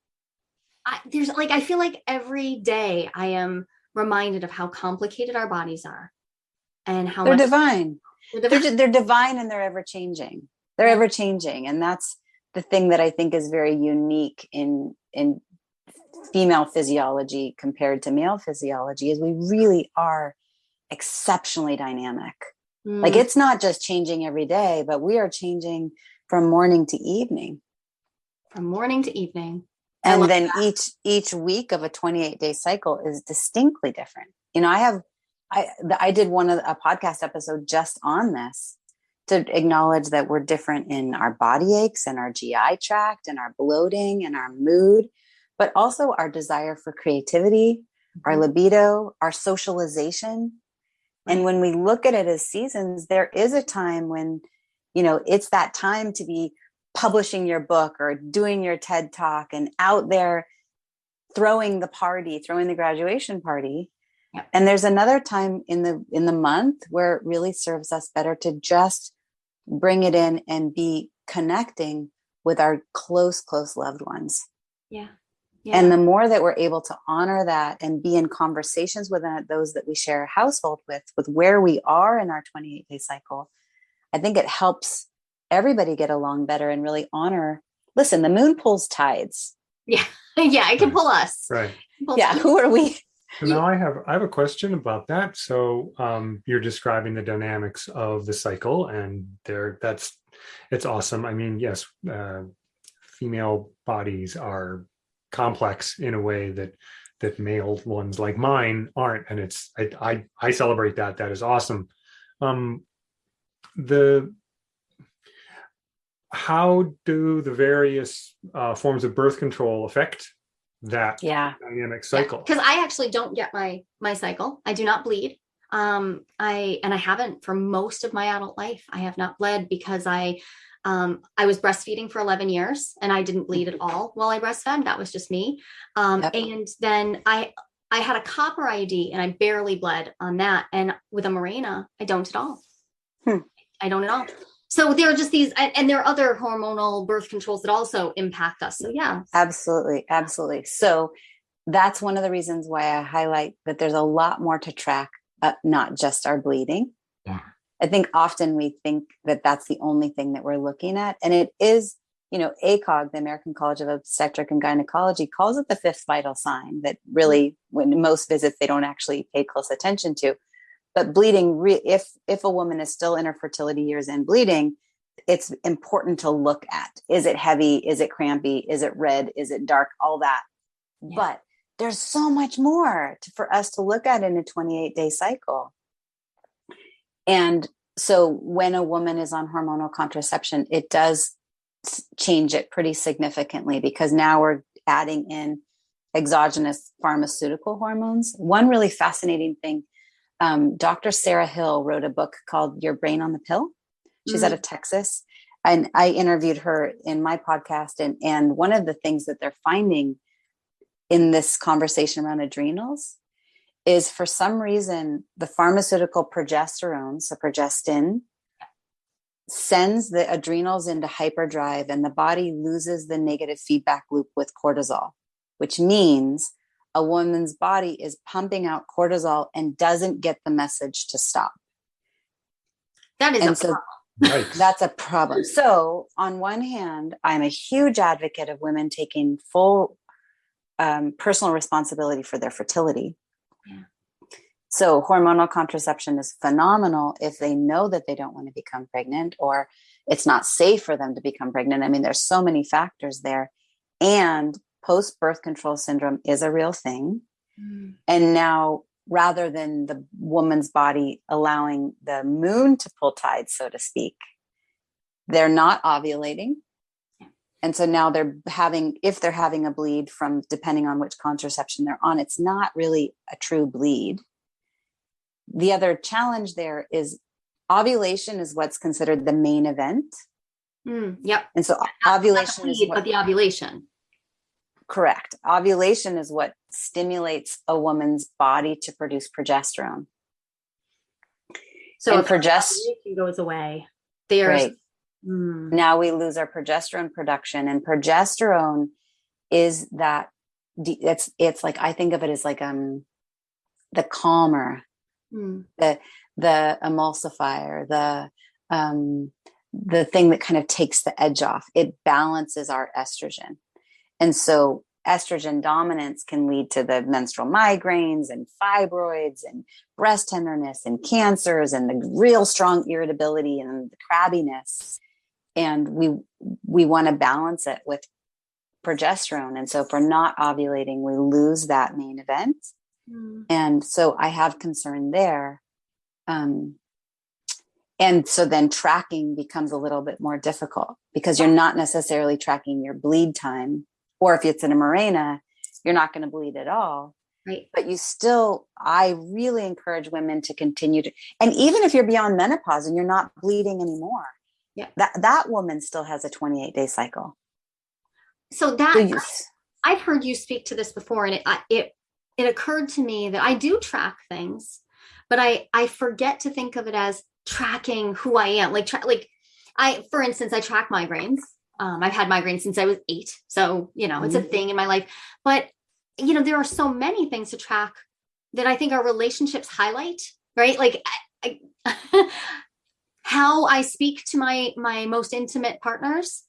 I, there's like I feel like every day I am reminded of how complicated our bodies are, and how They're divine. they're they're, divine. they're divine and they're ever changing they're ever changing and that's the thing that i think is very unique in in female physiology compared to male physiology is we really are exceptionally dynamic. Like Mm, it's not just changing every day but we are changing from morning to evening. From morning to evening. I and then each each week of a 28 day cycle is distinctly different. You know i have i i did one of a podcast episode just on this to acknowledge that we're different in our body aches and our gi tract and our bloating and our mood but also our desire for creativity our mm-hmm. libido our socialization and when we look at it as seasons there is a time when you know it's that time to be publishing your book or doing your TED talk and out there throwing the party, throwing the graduation party. And there's another time in the in the month where it really serves us better to just bring it in and be connecting with our close close loved ones. Yeah. Yeah. And the more that we're able to honor that and be in conversations with those that we share a household with, with where we are in our 28 day cycle, I think it helps everybody get along better and really honor. Listen, the moon pulls tides. yeah, Yeah. it can pull us. Right. Pull Yeah, us. who are we? So now I have I have a question about that. So um, you're describing the dynamics of the cycle, and there that's it's awesome. I mean, yes, uh, female bodies are complex in a way that that male ones like mine aren't, and it's I I, I celebrate that. That is awesome. Um, the how do the various uh, forms of birth control affect that Yeah. dynamic cycle? Because I actually don't get my my cycle. I do not bleed. Um, I and I haven't for most of my adult life. I have not bled because I um, I was breastfeeding for 11 years and I didn't bleed at all while I breastfed. That was just me. Um, yep. And then I I had a copper IUD and I barely bled on that. And with a Mirena, I don't at all. Hmm. I don't at all. So there are just these, and there are other hormonal birth controls that also impact us. So yeah, absolutely, absolutely. So that's one of the reasons why I highlight that there's a lot more to track, uh, not just our bleeding. Yeah. I think often we think that that's the only thing that we're looking at, and it is. You know, ACOG, the American College of Obstetric and Gynecology, calls it the fifth vital sign that really, when most visits, they don't actually pay close attention to. But bleeding, re- if if a woman is still in her fertility years and bleeding, it's important to look at. Is it heavy? Is it crampy? Is it red? Is it dark? All that. Yeah. But there's so much more to, for us to look at in a 28 day cycle. And so when a woman is on hormonal contraception, it does change it pretty significantly because now we're adding in exogenous pharmaceutical hormones. One really fascinating thing um, Dr. Sarah Hill wrote a book called Your Brain on the Pill. She's mm-hmm. out of Texas. And I interviewed her in my podcast. And, and one of the things that they're finding in this conversation around adrenals is for some reason the pharmaceutical progesterone, so progestin, sends the adrenals into hyperdrive and the body loses the negative feedback loop with cortisol, which means a woman's body is pumping out cortisol and doesn't get the message to stop. That is and a so problem. that's a problem. So, on one hand, I'm a huge advocate of women taking full um, personal responsibility for their fertility. So, hormonal contraception is phenomenal if they know that they don't want to become pregnant or it's not safe for them to become pregnant. I mean, there's so many factors there. And post birth control syndrome is a real thing. Mm. And now, rather than the woman's body allowing the moon to pull tide, so to speak, they're not ovulating. And so now they're having, if they're having a bleed from depending on which contraception they're on, it's not really a true bleed the other challenge there is ovulation is what's considered the main event. Mm, yep. And so not, ovulation not is what, but the ovulation. Correct. Ovulation is what stimulates a woman's body to produce progesterone. So and progesterone goes away. There's right. Mm. now we lose our progesterone production, and progesterone is that it's it's like I think of it as like um the calmer mm. the the emulsifier, the um, the thing that kind of takes the edge off. It balances our estrogen, and so estrogen dominance can lead to the menstrual migraines and fibroids and breast tenderness and cancers and the real strong irritability and the crabbiness and we we want to balance it with progesterone and so if we're not ovulating we lose that main event Mm. And so I have concern there. Um, and so then tracking becomes a little bit more difficult because you're not necessarily tracking your bleed time. Or if it's in a Mirena, you're not going to bleed at all. Right. But you still, I really encourage women to continue to, and even if you're beyond menopause and you're not bleeding anymore, yeah, that that woman still has a 28 day cycle. So that I've heard you speak to this before, and it it it occurred to me that I do track things, but I I forget to think of it as tracking who I am. Like tra- like I for instance, I track migraines. Um, I've had migraines since I was eight, so you know it's a mm-hmm. thing in my life. But you know there are so many things to track that I think our relationships highlight. Right, like I, I how I speak to my my most intimate partners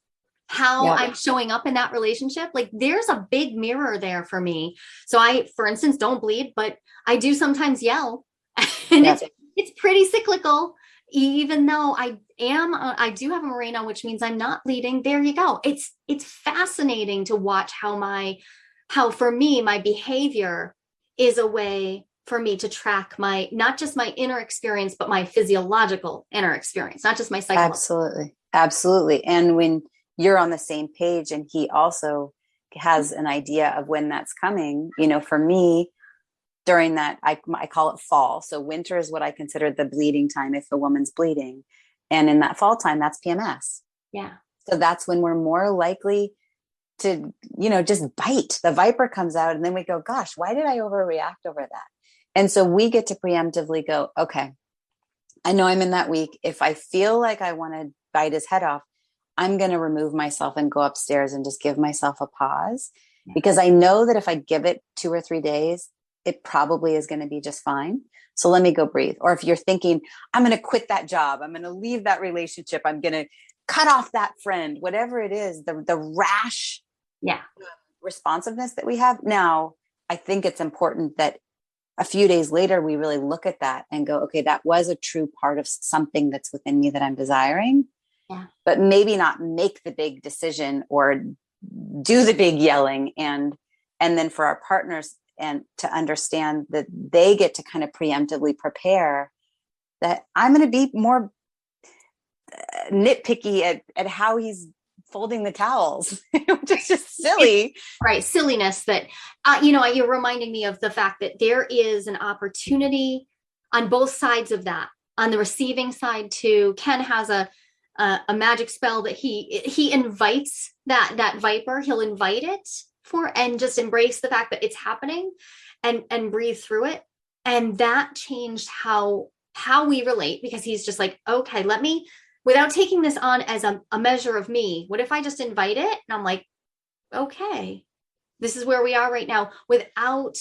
how yeah. I'm showing up in that relationship. Like there's a big mirror there for me. So I, for instance, don't bleed, but I do sometimes yell. and yeah. it's it's pretty cyclical. Even though I am, uh, I do have a Mirena, which means I'm not bleeding. There you go. It's it's fascinating to watch how my, how for me my behavior is a way for me to track my not just my inner experience, but my physiological inner experience, not just my psychological. Absolutely, absolutely. And when you're on the same page and he also has an idea of when that's coming you know for me during that I, I call it fall. So winter is what i consider the bleeding time if a woman's bleeding. And in that fall time that's pms yeah. So that's when we're more likely to you know just bite. The viper comes out and then we go gosh why did i overreact over that and so we get to preemptively go okay i know i'm in that week. If i feel like i want to bite his head off i'm going to remove myself and go upstairs and just give myself a pause because i know that if i give it two or three days it probably is going to be just fine. So let me go breathe. Or if you're thinking i'm going to quit that job. I'm going to leave that relationship. I'm going to cut off that friend whatever it is the the rash yeah. responsiveness that we have now i think it's important that a few days later we really look at that and go okay that was a true part of something that's within me that i'm desiring yeah. but maybe not make the big decision or do the big yelling and and then for our partners and to understand that they get to kind of preemptively prepare that i'm going to be more uh, nitpicky at, at how he's folding the towels, which is just silly. Right. Silliness that, uh, you know, you're reminding me of the fact that there is an opportunity on both sides of that. On the receiving side too, Ken has a, a, a magic spell that he, he invites that, that viper, he'll invite it for, and just embrace the fact that it's happening and, and breathe through it. And that changed how, how we relate because he's just like, okay, let me without taking this on as a, a measure of me, what if I just invite it? And I'm like, okay, this is where we are right now without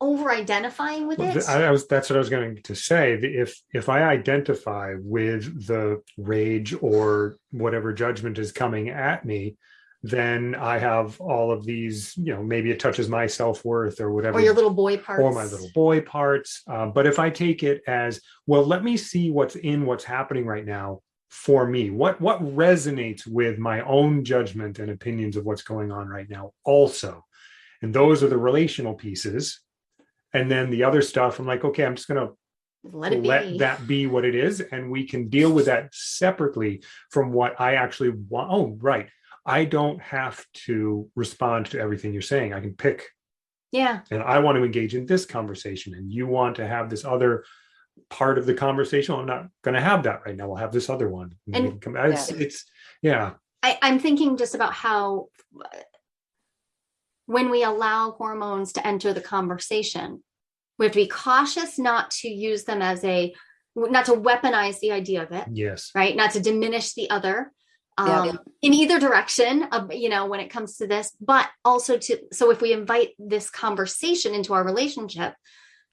over identifying with it. I, was that's what i was going to say if if i identify with the rage or whatever judgment is coming at me then i have all of these you know maybe it touches my self-worth or whatever or your little boy parts. Or my little boy parts uh, but if i take it as well let me see what's in what's happening right now for me? What what resonates with my own judgment and opinions of what's going on right now also? And those are the relational pieces. And then the other stuff i'm like okay i'm just going to let, let that be what it is and we can deal with that separately from what i actually want oh right. I don't have to respond to everything you're saying. I can pick. Yeah. And i want to engage in this conversation and you want to have this other part of the conversation. I'm not going to have that right now. We'll have this other one. And, come, it's, yeah. it's, yeah. I, I'm thinking just about how when we allow hormones to enter the conversation, we have to be cautious not to use them as a, not to weaponize the idea of it. Yes. Right. Not to diminish the other. Um, yeah. in either direction of you know when it comes to this but also to so if we invite this conversation into our relationship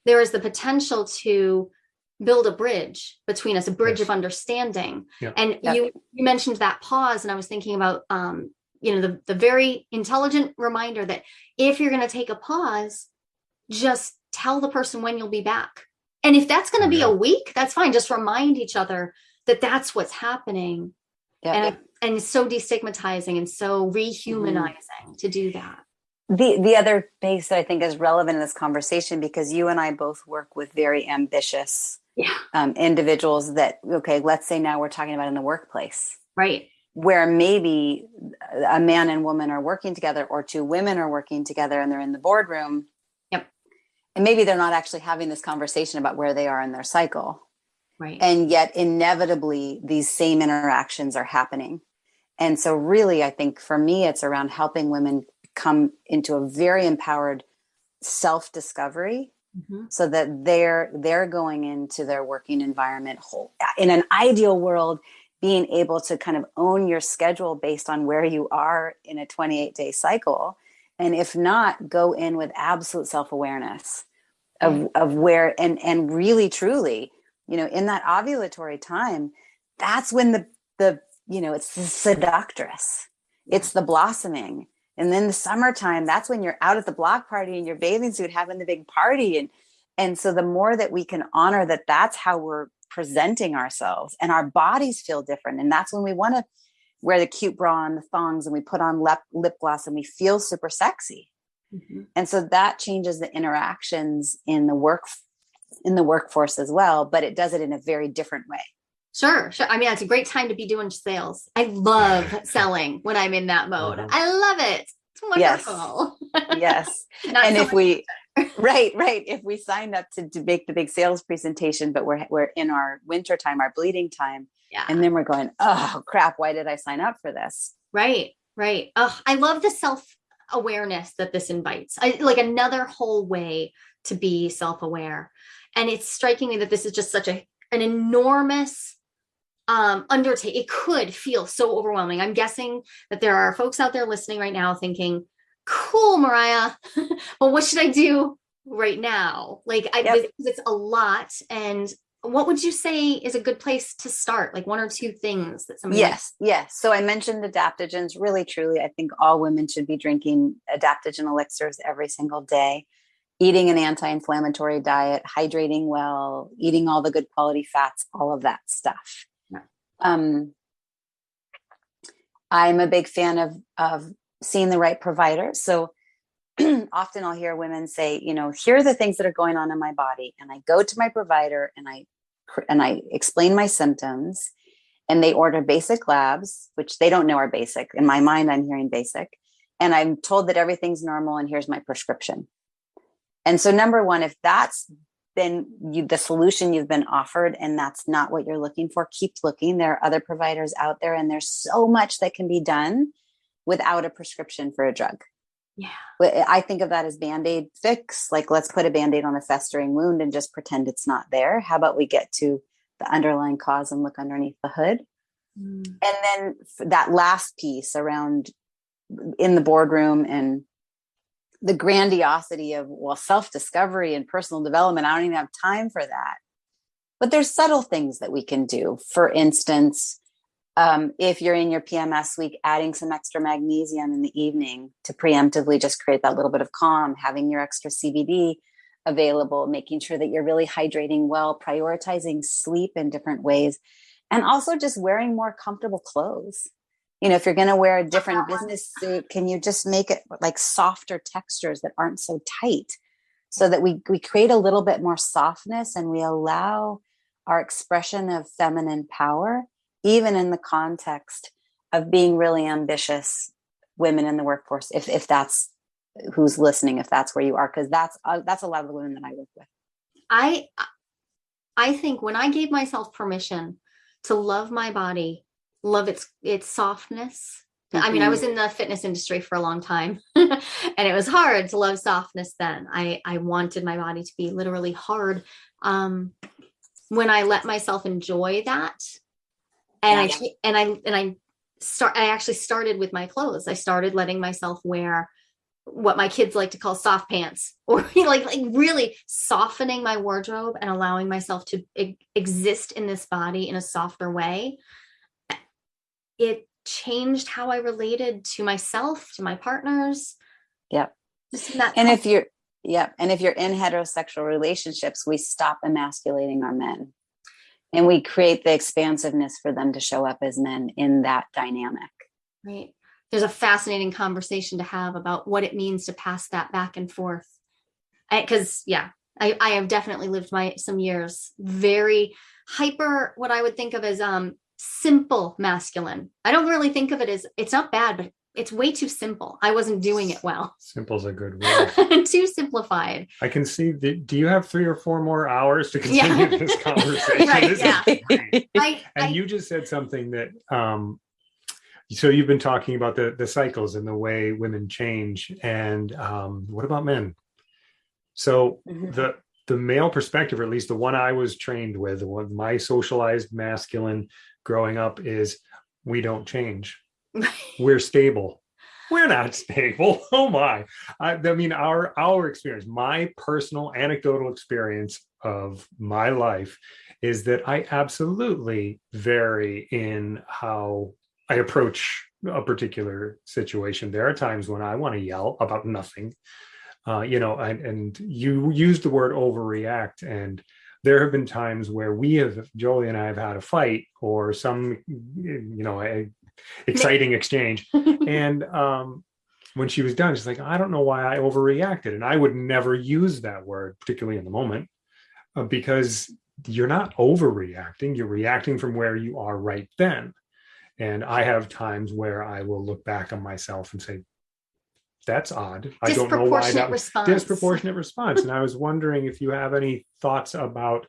there is the potential to build a bridge between us a bridge yes. of understanding yep. and yep. you you mentioned that pause and i was thinking about um you know the, the very intelligent reminder that if you're going to take a pause just tell the person when you'll be back and if that's going to be a week that's fine just remind each other that that's what's happening yep. and and it's so destigmatizing and so mm-hmm. rehumanizing mm. to do that the the other piece that I think is relevant in this conversation because you and I both work with very ambitious yeah. um, individuals that okay let's say now we're talking about in the workplace. Right. Where maybe a man and woman are working together or two women are working together and they're in the boardroom. Yep. And maybe they're not actually having this conversation about where they are in their cycle. Right. And yet inevitably these same interactions are happening. And so really i think for me it's around helping women come into a very empowered self mm-hmm. so that they're they're going into their working environment whole in an ideal world being able to kind of own your schedule based on where you are in a 28 day cycle and if not go in with absolute self-awareness of, mm-hmm. of where and and really truly you know in that ovulatory time that's when the the you know it's the seductress it's the blossoming and then the summertime, that's when you're out at the block party in your bathing suit having the big party. And and so the more that we can honor that that's how we're presenting ourselves and our bodies feel different. And that's when we want to wear the cute bra and the thongs and we put on lip, lip gloss and we feel super sexy. Mm-hmm. And so that changes the interactions in the work in the workforce as well, but it does it in a very different way. Sure, sure. I mean, it's a great time to be doing sales. I love selling when I'm in that mode. Uh-huh. I love it. It's wonderful. Yes. yes. and so if we right, right. If we signed up to, to make the big sales presentation, but we're we're in our winter time, our bleeding time, Yeah. and then we're going, oh crap, why did I sign up for this? Right, right. Oh, I love the self awareness that this invites. I, like another whole way to be self aware, and it's striking me that this is just such a an enormous um undertake. It could feel so overwhelming. I'm guessing that there are folks out there listening right now thinking, "Cool, Mariah, but what should I do right now?" Like, I Yep. it's a lot and. What would you say is a good place to start? Like one or two things that somebody might Yes, yes. So I mentioned adaptogens. Really, truly, I think all women should be drinking adaptogen elixirs every single day, eating an anti-inflammatory diet, hydrating well, eating all the good quality fats, all of that stuff. Um, I'm a big fan of of seeing the right provider. So often I'll hear women say, you know, here are the things that are going on in my body, and I go to my provider and I and I explain my symptoms and they order basic labs, which they don't know are basic. In my mind, I'm hearing basic. And I'm told that everything's normal and here's my prescription. And so, number one, if that's been you, the solution you've been offered and that's not what you're looking for, keep looking. There are other providers out there, and there's so much that can be done without a prescription for a drug. Yeah. I think of that as band aid fix. Like, let's put a band aid on a festering wound and just pretend it's not there. How about we get to the underlying cause and look underneath the hood? Mm. and then that last piece around in the boardroom and the grandiosity of well self-discovery and personal development i don't even have time for that. But there's subtle things that we can do. For instance um, if you're in your pms week adding some extra magnesium in the evening to preemptively just create that little bit of calm having your extra cbd available making sure that you're really hydrating well prioritizing sleep in different ways and also just wearing more comfortable clothes you know if you're going to wear a different business suit can you just make it like softer textures that aren't so tight? So that we we create a little bit more softness and we allow our expression of feminine power even in the context of being really ambitious women in the workforce if if that's who's listening if that's where you are because that's uh, that's a lot of the women that i work with. I I think when I gave myself permission to love my body, love its its softness. I mean, I was in the fitness industry for a long time and it was hard to love softness then. I I wanted my body to be literally hard. Um when I let myself enjoy that and I Yeah. ch- and I and I start I actually started with my clothes. I started letting myself wear what my kids like to call soft pants or like like really softening my wardrobe and allowing myself to e- exist in this body in a softer way it changed how i related to myself to my partners. Yep. just that and if you're yeah and if you're in heterosexual relationships we stop emasculating our men. And we create the expansiveness for them to show up as men in that dynamic. Right. There's a fascinating conversation to have about what it means to pass that back and forth. Because yeah I, I have definitely lived my some years very hyper what i would think of as um simple masculine i don't really think of it as it's not bad but it's way too simple i wasn't doing it well Simple's a good word. too simplified I can see that. Do you have three or four more hours to continue Yeah. this conversation? Right, This yeah. I, And I you just said something that, um, so you've been talking about the the cycles and the way women change, and um, what about men? So the the male perspective, or at least the one I was trained with, one my socialized masculine growing up is we don't change. We're stable. We're not stable. Oh my. I, I mean, our our experience, my personal anecdotal experience of my life is that I absolutely vary in how I approach a particular situation. There are times when I want to yell about nothing uh, you know, and, and you use the word overreact, and there have been times where we have, Jolie and I have had a fight or some, you know, a exciting exchange, and um, when she was done, she's like, I don't know why I overreacted, and I would never use that word, particularly in the moment, uh, because you're not overreacting; you're reacting from where you are right then. And I have times where I will look back on myself and say, that's odd. I don't know why Disproportionate that was response. disproportionate response. And I was wondering if you have any thoughts about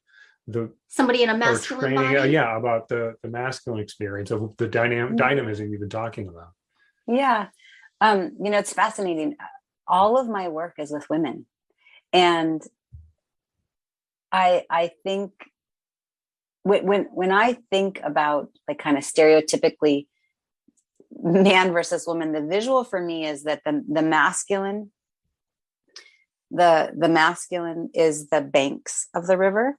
the Somebody in a masculine training, uh, yeah, about the the masculine experience of the dynamic Mhm. dynamism you've been talking about. Yeah. Um, you know, it's fascinating. All of my work is with women. And I I think when when when I think about like kind of stereotypically man versus woman, the visual for me is that the the masculine the the masculine is the banks of the river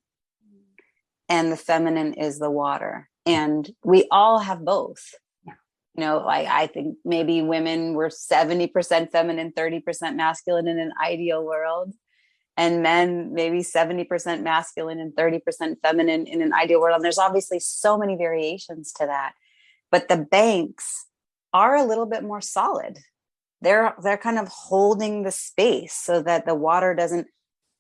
and the feminine is the water. And we all have both. You know like i think maybe women were 70% feminine 30% masculine in an ideal world. And men maybe 70% masculine and 30% feminine in an ideal world. And there's obviously so many variations to that. But the banks are a little bit more solid they're they're kind of holding the space so that the water doesn't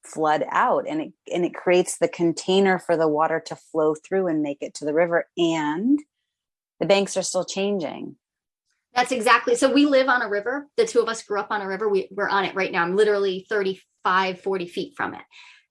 flood out and it and it creates the container for the water to flow through and make it to the river and the banks are still changing. That's exactly. So we live on a river. The two of us grew up on a river. We, we're on it right now. I'm literally 35, 40 feet from it.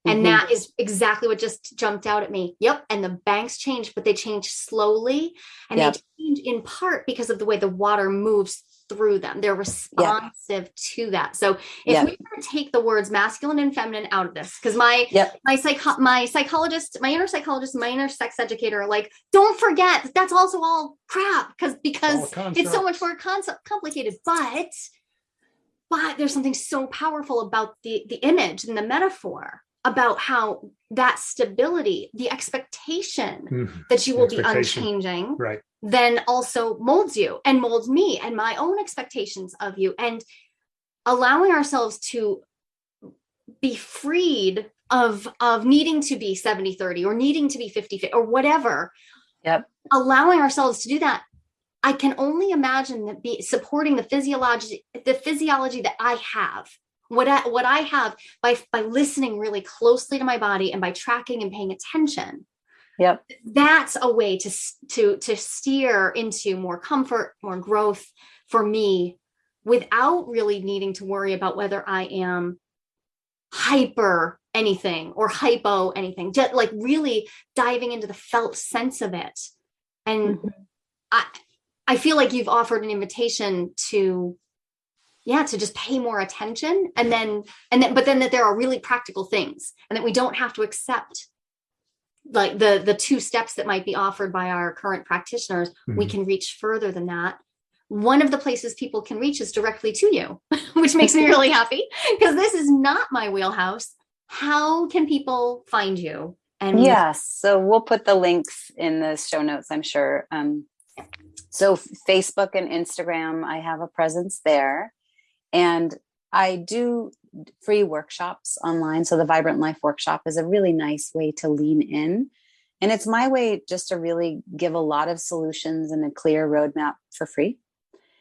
And Mhm. that is exactly what just jumped out at me. Yep. And the banks change, but they change slowly. And Yep. they change in part because of the way the water moves through them. They're responsive to that. So if Yep. we were to take the words masculine and feminine out of this, because my Yep. my psych my psychologist, my inner psychologist, my inner sex educator are like, don't forget that's also all crap because because it's so much more concept complicated. But but there's something so powerful about the the image and the metaphor about how that stability, the expectation Mhm. that you will be unchanging, Right. then also molds you and molds me and my own expectations of you and allowing ourselves to be freed of of needing to be 70 30 or needing to be 50 50 or whatever Yep. allowing ourselves to do that i can only imagine that be supporting the physiology the physiology that i have what I, what I have by by listening really closely to my body and by tracking and paying attention. Yep. that's a way to to to steer into more comfort more growth for me without really needing to worry about whether i am hyper anything or hypo anything. Just like really diving into the felt sense of it. And mm-hmm. i i feel like you've offered an invitation to yeah to just pay more attention and then and then but then that there are really practical things and that we don't have to accept like the the two steps that might be offered by our current practitioners we Mhm. can reach further than that one of the places people can reach is directly to you which makes me really happy because this is not my wheelhouse how can people find you and Yes. So we'll put the links in the show notes, I'm sure. Um, so Facebook and Instagram, I have a presence there. And I do free workshops online. So the Vibrant Life Workshop is a really nice way to lean in. And it's my way just to really give a lot of solutions and a clear roadmap for free.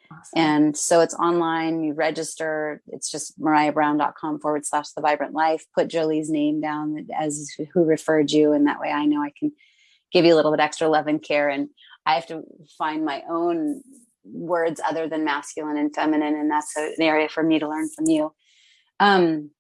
Awesome. And so it's online, you register, it's just mariahbrown.com forward slash the vibrant life. Put Jolie's name down as who referred you. And that way I know I can give you a little bit extra love and care. And I have to find my own words other than masculine and feminine. And that's an area for me to learn from you. Um,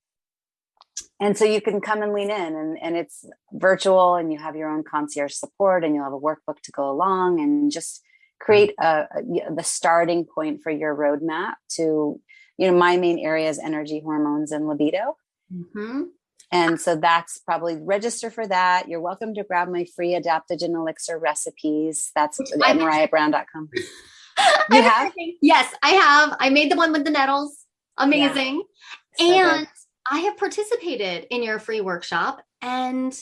and so you can come and lean in and, and it's virtual and you have your own concierge support and you'll have a workbook to go along and just create a, a- the starting point for your roadmap to you know my main area is energy hormones and libido Mhm. and so that's probably register for that you're welcome to grab my free adaptogen elixir recipes that's at mariahbrown.com You have? yes i have i made the one with the nettles amazing So good. and I have participated in your free workshop and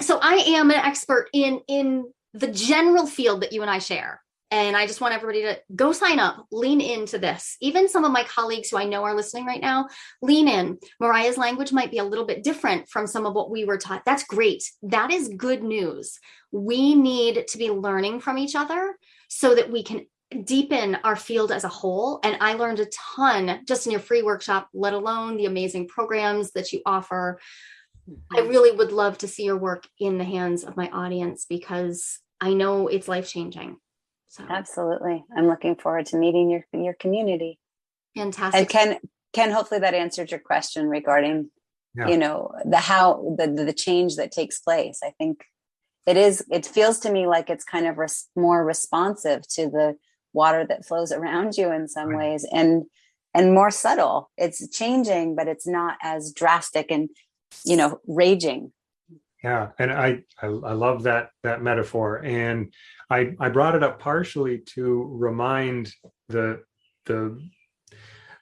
so I am an expert in in the general field that you and I share. And I just want everybody to go sign up, lean into this. Even some of my colleagues who I know are listening right now, lean in. Mariah's language might be a little bit different from some of what we were taught. That's great. That is good news. We need to be learning from each other so that we can deepen our field as a whole. And I learned a ton just in your free workshop, let alone the amazing programs that you offer. I mm-hmm. really would love to see your work in the hands of my audience because I know it's life changing. So absolutely i'm looking forward to meeting your your community Fantastic. And Ken, Ken, hopefully that answered your question regarding, Yeah. you know, the how the the change that takes place. I think it is. It feels to me like it's kind of res- more responsive to the water that flows around you in some Right. ways, and and more subtle. It's changing, but it's not as drastic and you know raging. Yeah, and I, I I love that that metaphor, and I I brought it up partially to remind the the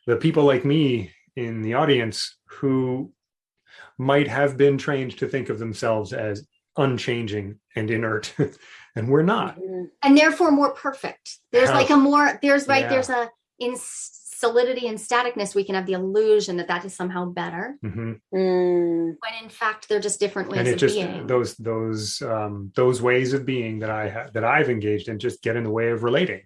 the people like me in the audience who might have been trained to think of themselves as unchanging and inert, and we're not. and therefore more perfect. There's How- like a more there's right Yeah. there's a in solidity and staticness we can have the illusion that that is somehow better Mhm. Mm, when in fact they're just different ways And it of just being. those those um, those ways of being that I ha- that I've engaged in just get in the way of relating,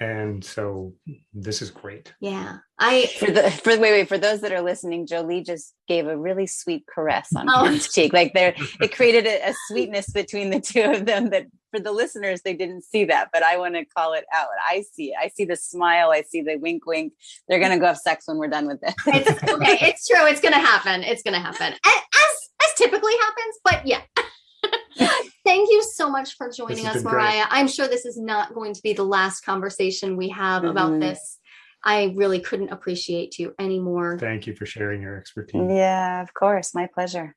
and so this is great. yeah, I for the for wait wait for those that are listening, Jolie just gave a really sweet caress on Oh. Ken's cheek. Like there, it created a, a sweetness between the two of them. That for the listeners, they didn't see that, but I want to call it out. I see it. I see the smile. I see the wink, wink. They're gonna go have sex when we're done with this. it's okay. It's true. It's gonna happen. It's gonna happen as as typically happens. But yeah. Thank you so much for joining us, been great. Mariah. I'm sure this is not going to be the last conversation we have about Mhm. this. I really couldn't appreciate you anymore. Thank you for sharing your expertise. yeah, of course, my pleasure.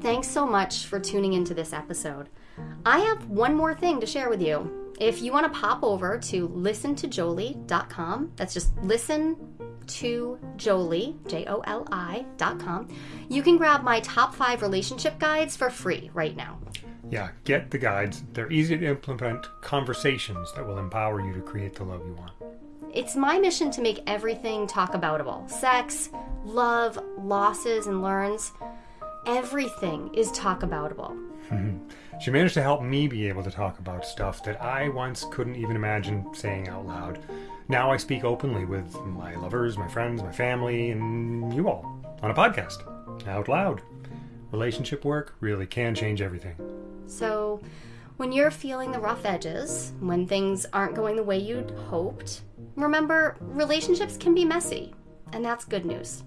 Thanks so much for tuning into this episode. I have one more thing to share with you. If you want to pop over to listentojolie.com, that's just listen to Jolie, J O L I.com, you can grab my top five relationship guides for free right now. Yeah, get the guides. They're easy to implement conversations that will empower you to create the love you want. It's my mission to make everything talk aboutable sex, love, losses, and learns. Everything is talk aboutable. She managed to help me be able to talk about stuff that I once couldn't even imagine saying out loud. Now I speak openly with my lovers, my friends, my family, and you all on a podcast out loud. Relationship work really can change everything. So, when you're feeling the rough edges, when things aren't going the way you'd hoped, remember relationships can be messy, and that's good news.